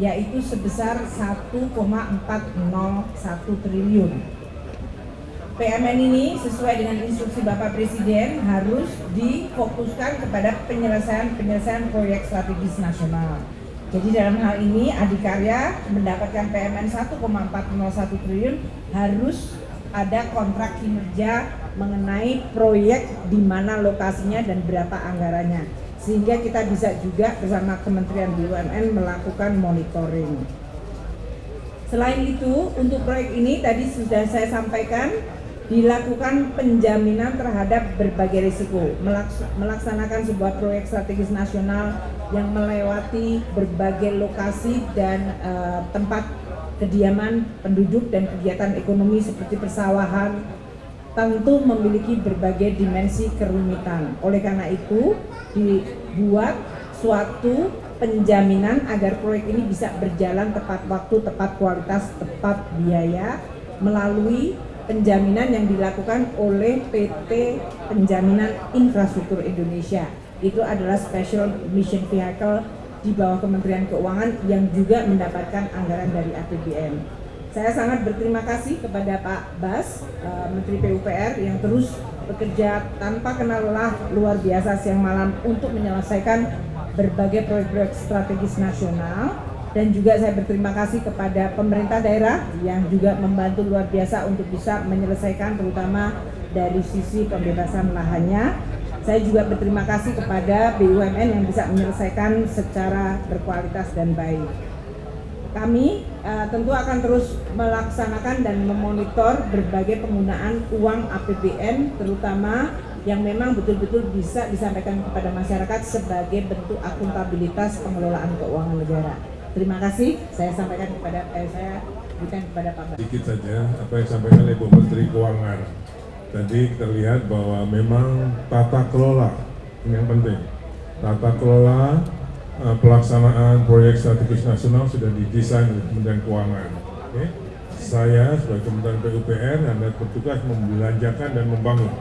yaitu sebesar 1,401 triliun. PMN ini sesuai dengan instruksi Bapak Presiden harus difokuskan kepada penyelesaian-penyelesaian proyek strategis nasional. Jadi dalam hal ini Adikarya mendapatkan PMN 1,401 triliun harus ada kontrak kinerja mengenai proyek di mana lokasinya dan berapa anggarannya. Sehingga kita bisa juga bersama Kementerian BUMN melakukan monitoring. Selain itu, untuk proyek ini tadi sudah saya sampaikan dilakukan penjaminan terhadap berbagai risiko melaksanakan sebuah proyek strategis nasional yang melewati berbagai lokasi dan uh, tempat kediaman penduduk dan kegiatan ekonomi seperti persawahan tentu memiliki berbagai dimensi kerumitan oleh karena itu dibuat suatu penjaminan agar proyek ini bisa berjalan tepat waktu, tepat kualitas, tepat biaya melalui penjaminan yang dilakukan oleh PT Penjaminan Infrastruktur Indonesia. Itu adalah Special Mission Vehicle di bawah Kementerian Keuangan yang juga mendapatkan anggaran dari APBN. Saya sangat berterima kasih kepada Pak Bas, eh, Menteri PUPR yang terus bekerja tanpa kenal lelah luar biasa siang malam untuk menyelesaikan berbagai proyek-proyek strategis nasional dan juga saya berterima kasih kepada pemerintah daerah yang juga membantu luar biasa untuk bisa menyelesaikan terutama dari sisi pembebasan lahannya. Saya juga berterima kasih kepada BUMN yang bisa menyelesaikan secara berkualitas dan baik. Kami uh, tentu akan terus melaksanakan dan memonitor berbagai penggunaan uang APBN terutama yang memang betul-betul bisa disampaikan kepada masyarakat sebagai bentuk akuntabilitas pengelolaan keuangan negara. Terima kasih. Saya sampaikan kepada eh, saya berikan kepada Pak Sedikit saja apa yang disampaikan oleh Bu Menteri Keuangan. Tadi kita lihat bahwa memang tata kelola yang penting. Tata kelola uh, pelaksanaan proyek strategis nasional sudah didesain oleh Kementerian Keuangan. Okay? Saya sebagai Kementerian PUPR Anda bertugas membelanjakan dan membangun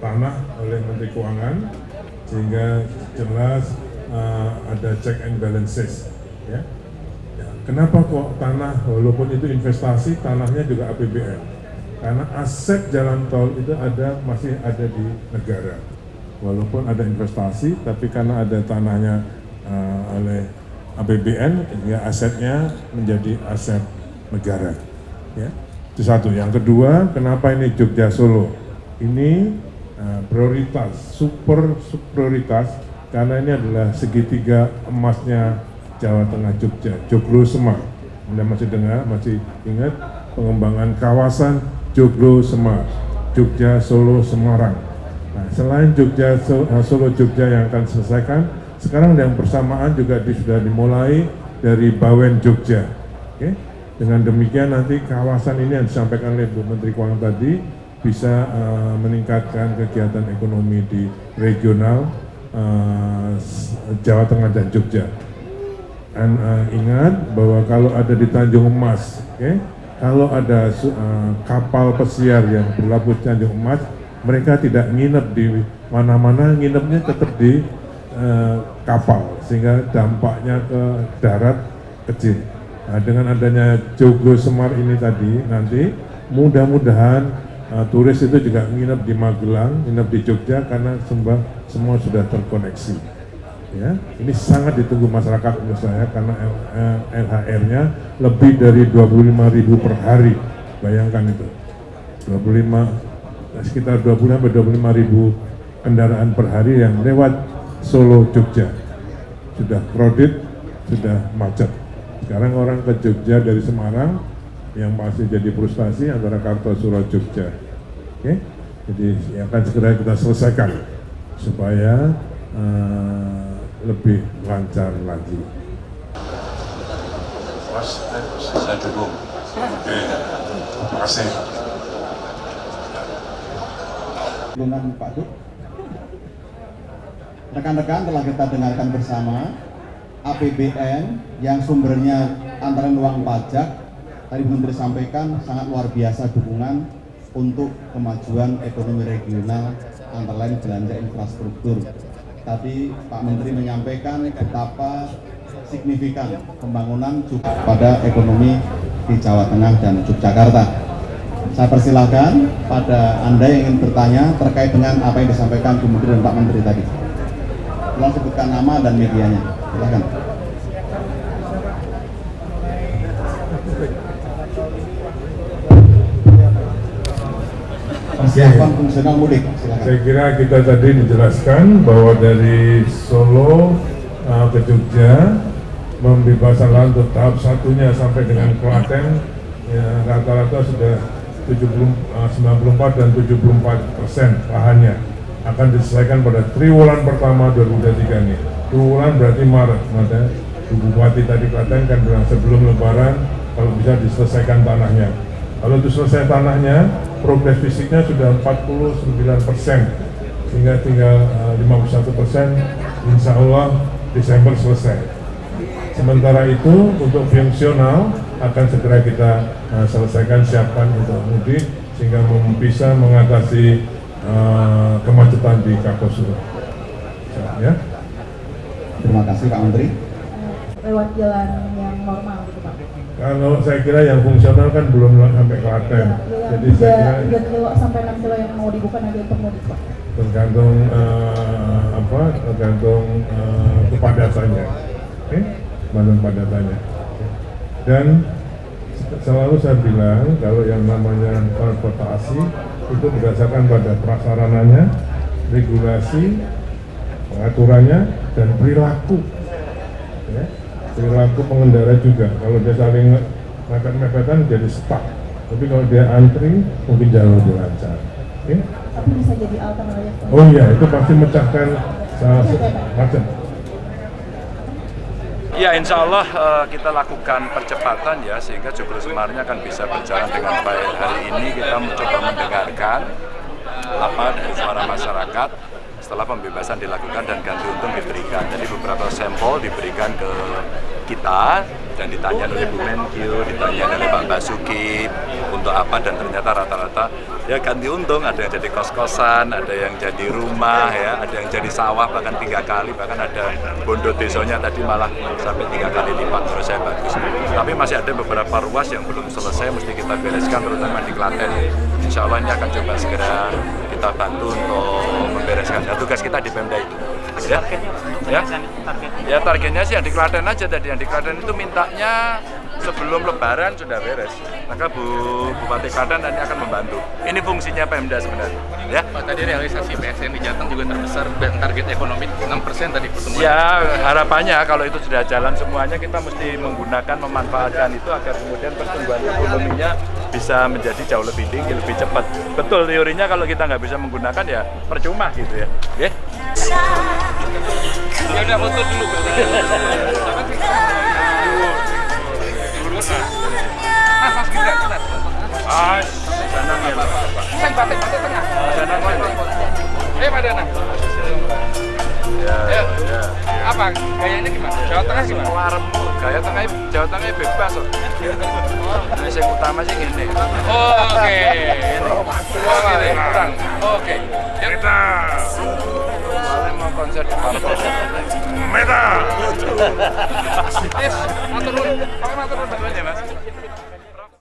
tanah oleh Menteri Keuangan sehingga jelas uh, ada check and balances ya. ya kenapa kok tanah walaupun itu investasi tanahnya juga APBN karena aset jalan tol itu ada masih ada di negara walaupun ada investasi tapi karena ada tanahnya uh, oleh APBN ya asetnya menjadi aset negara ya itu satu yang kedua kenapa ini Jogja Solo ini uh, prioritas super, super prioritas karena ini adalah segitiga emasnya Jawa Tengah Jogja, Joglo Semar. Anda masih dengar, masih ingat pengembangan kawasan Joglo Semar, Jogja Solo Semarang. Nah, selain Jogja eh, Solo Jogja yang akan selesaikan, sekarang yang bersamaan juga sudah dimulai dari Bawen Jogja. Oke, dengan demikian nanti kawasan ini yang disampaikan oleh Bu Menteri Keuangan tadi bisa uh, meningkatkan kegiatan ekonomi di regional uh, Jawa Tengah dan Jogja. Dan uh, ingat bahwa kalau ada di Tanjung Emas, okay, kalau ada uh, kapal pesiar yang berlabuh di Tanjung Emas, mereka tidak nginep di mana-mana, nginepnya tetap di uh, kapal, sehingga dampaknya ke darat kecil. Nah, dengan adanya Joglo Semar ini tadi, nanti mudah-mudahan uh, turis itu juga nginep di Magelang, nginep di Jogja karena sembah semua sudah terkoneksi. Ya, ini sangat ditunggu masyarakat menurut saya karena LHR-nya lebih dari 25.000 per hari. Bayangkan itu. 25 sekitar 20 sampai 25.000 kendaraan per hari yang lewat Solo Jogja. Sudah crowded, sudah macet. Sekarang orang ke Jogja dari Semarang yang masih jadi frustasi antara Kartosuro Jogja. Oke. Okay? Jadi yang akan segera kita selesaikan supaya uh, lebih lancar lagi. Oke, terima kasih. Dengan Pak Duk. rekan-rekan telah kita dengarkan bersama APBN yang sumbernya antara uang pajak tadi Menteri sampaikan sangat luar biasa dukungan untuk kemajuan ekonomi regional antara lain belanja infrastruktur. Tadi Pak Menteri menyampaikan betapa signifikan pembangunan juga pada ekonomi di Jawa Tengah dan Yogyakarta. Saya persilahkan pada Anda yang ingin bertanya terkait dengan apa yang disampaikan Bu Menteri dan Pak Menteri tadi. Tolong sebutkan nama dan medianya. Silakan. Persiapan fungsional mudik. Silakan. Saya kira kita tadi dijelaskan bahwa dari Solo uh, ke Jogja pembebasan lahan untuk tahap satunya sampai dengan Klaten ya, rata-rata sudah 70, uh, 94 dan 74 persen lahannya akan diselesaikan pada triwulan pertama 2023 ini. Triwulan berarti Maret, Bu Bupati tadi Klaten kan bilang sebelum Lebaran kalau bisa diselesaikan tanahnya. Kalau itu selesai tanahnya, progres fisiknya sudah 49 persen, sehingga tinggal uh, 51 persen, insya Allah Desember selesai. Sementara itu untuk fungsional akan segera kita uh, selesaikan siapkan untuk mudik sehingga bisa mengatasi uh, kemacetan di Kartosuro. Ya. Terima kasih Pak Menteri. lewat jalan yang normal gitu Pak. Kalau saya kira yang fungsional kan belum sampai Klaten, jadi saya kira 3 kilo sampai 6 kilo yang mau dibuka nanti untuk mudik Pak. tergantung eh, apa tergantung eh, kepadatannya oke tergantung kepadatannya dan selalu saya bilang kalau yang namanya transportasi itu berdasarkan pada prasarananya regulasi pengaturannya dan perilaku ya. perilaku pengendara juga kalau dia saling mepet-mepetan jadi stuck tapi kalau dia antri mungkin jauh lebih lancar oke Tapi bisa jadi alternatif. Pak. Oh iya, itu pasti mecahkan salah macam. Ya insya Allah eh, kita lakukan percepatan ya sehingga Joglo Semarnya akan bisa berjalan dengan baik. Hari ini kita mencoba mendengarkan apa dari suara masyarakat setelah pembebasan dilakukan dan ganti untung diberikan. Jadi beberapa sampel diberikan ke kita dan ditanya oleh Bu Menkyu, ditanya oleh Pak Basuki untuk apa dan ternyata rata-rata ya ganti untung ada yang jadi kos-kosan, ada yang jadi rumah ya, ada yang jadi sawah bahkan tiga kali bahkan ada bondo desonya tadi malah sampai tiga kali lipat menurut saya bagus. Tapi masih ada beberapa ruas yang belum selesai mesti kita bereskan terutama di Klaten. Insya Allah ini akan coba segera kita bantu untuk membereskan. Ya, tugas kita di Pemda itu. Ya, ya, ya targetnya sih yang di Klaten aja tadi. Yang di Klaten itu mintanya sebelum Lebaran sudah beres. Maka Bu Bupati Klaten nanti akan membantu. Ini fungsinya Pemda sebenarnya. Ya. Pak tadi realisasi PSN di Jateng juga terbesar dan target ekonomi 6% tadi pertemuan. Ya harapannya kalau itu sudah jalan semuanya kita mesti menggunakan memanfaatkan itu agar kemudian pertumbuhan ekonominya bisa menjadi jauh lebih tinggi, lebih cepat. Betul teorinya kalau kita nggak bisa menggunakan ya percuma gitu ya. Ya. Ya udah foto dulu. Ah, Danang ya Pak. Saya batik batik tengah. Mana? Eh, Pak Danang. Ya, Ya. ya. Apa gayanya gimana? Jawa Tengah gimana? Warem gaya tengah Jawa Tengah bebas kok. Nah, yang utama sih gini. Oh, oke. Oke. Oke. Kita mau konser di Parpol. Meta. Yes, matur nuwun. Pakai matur nuwun Mas.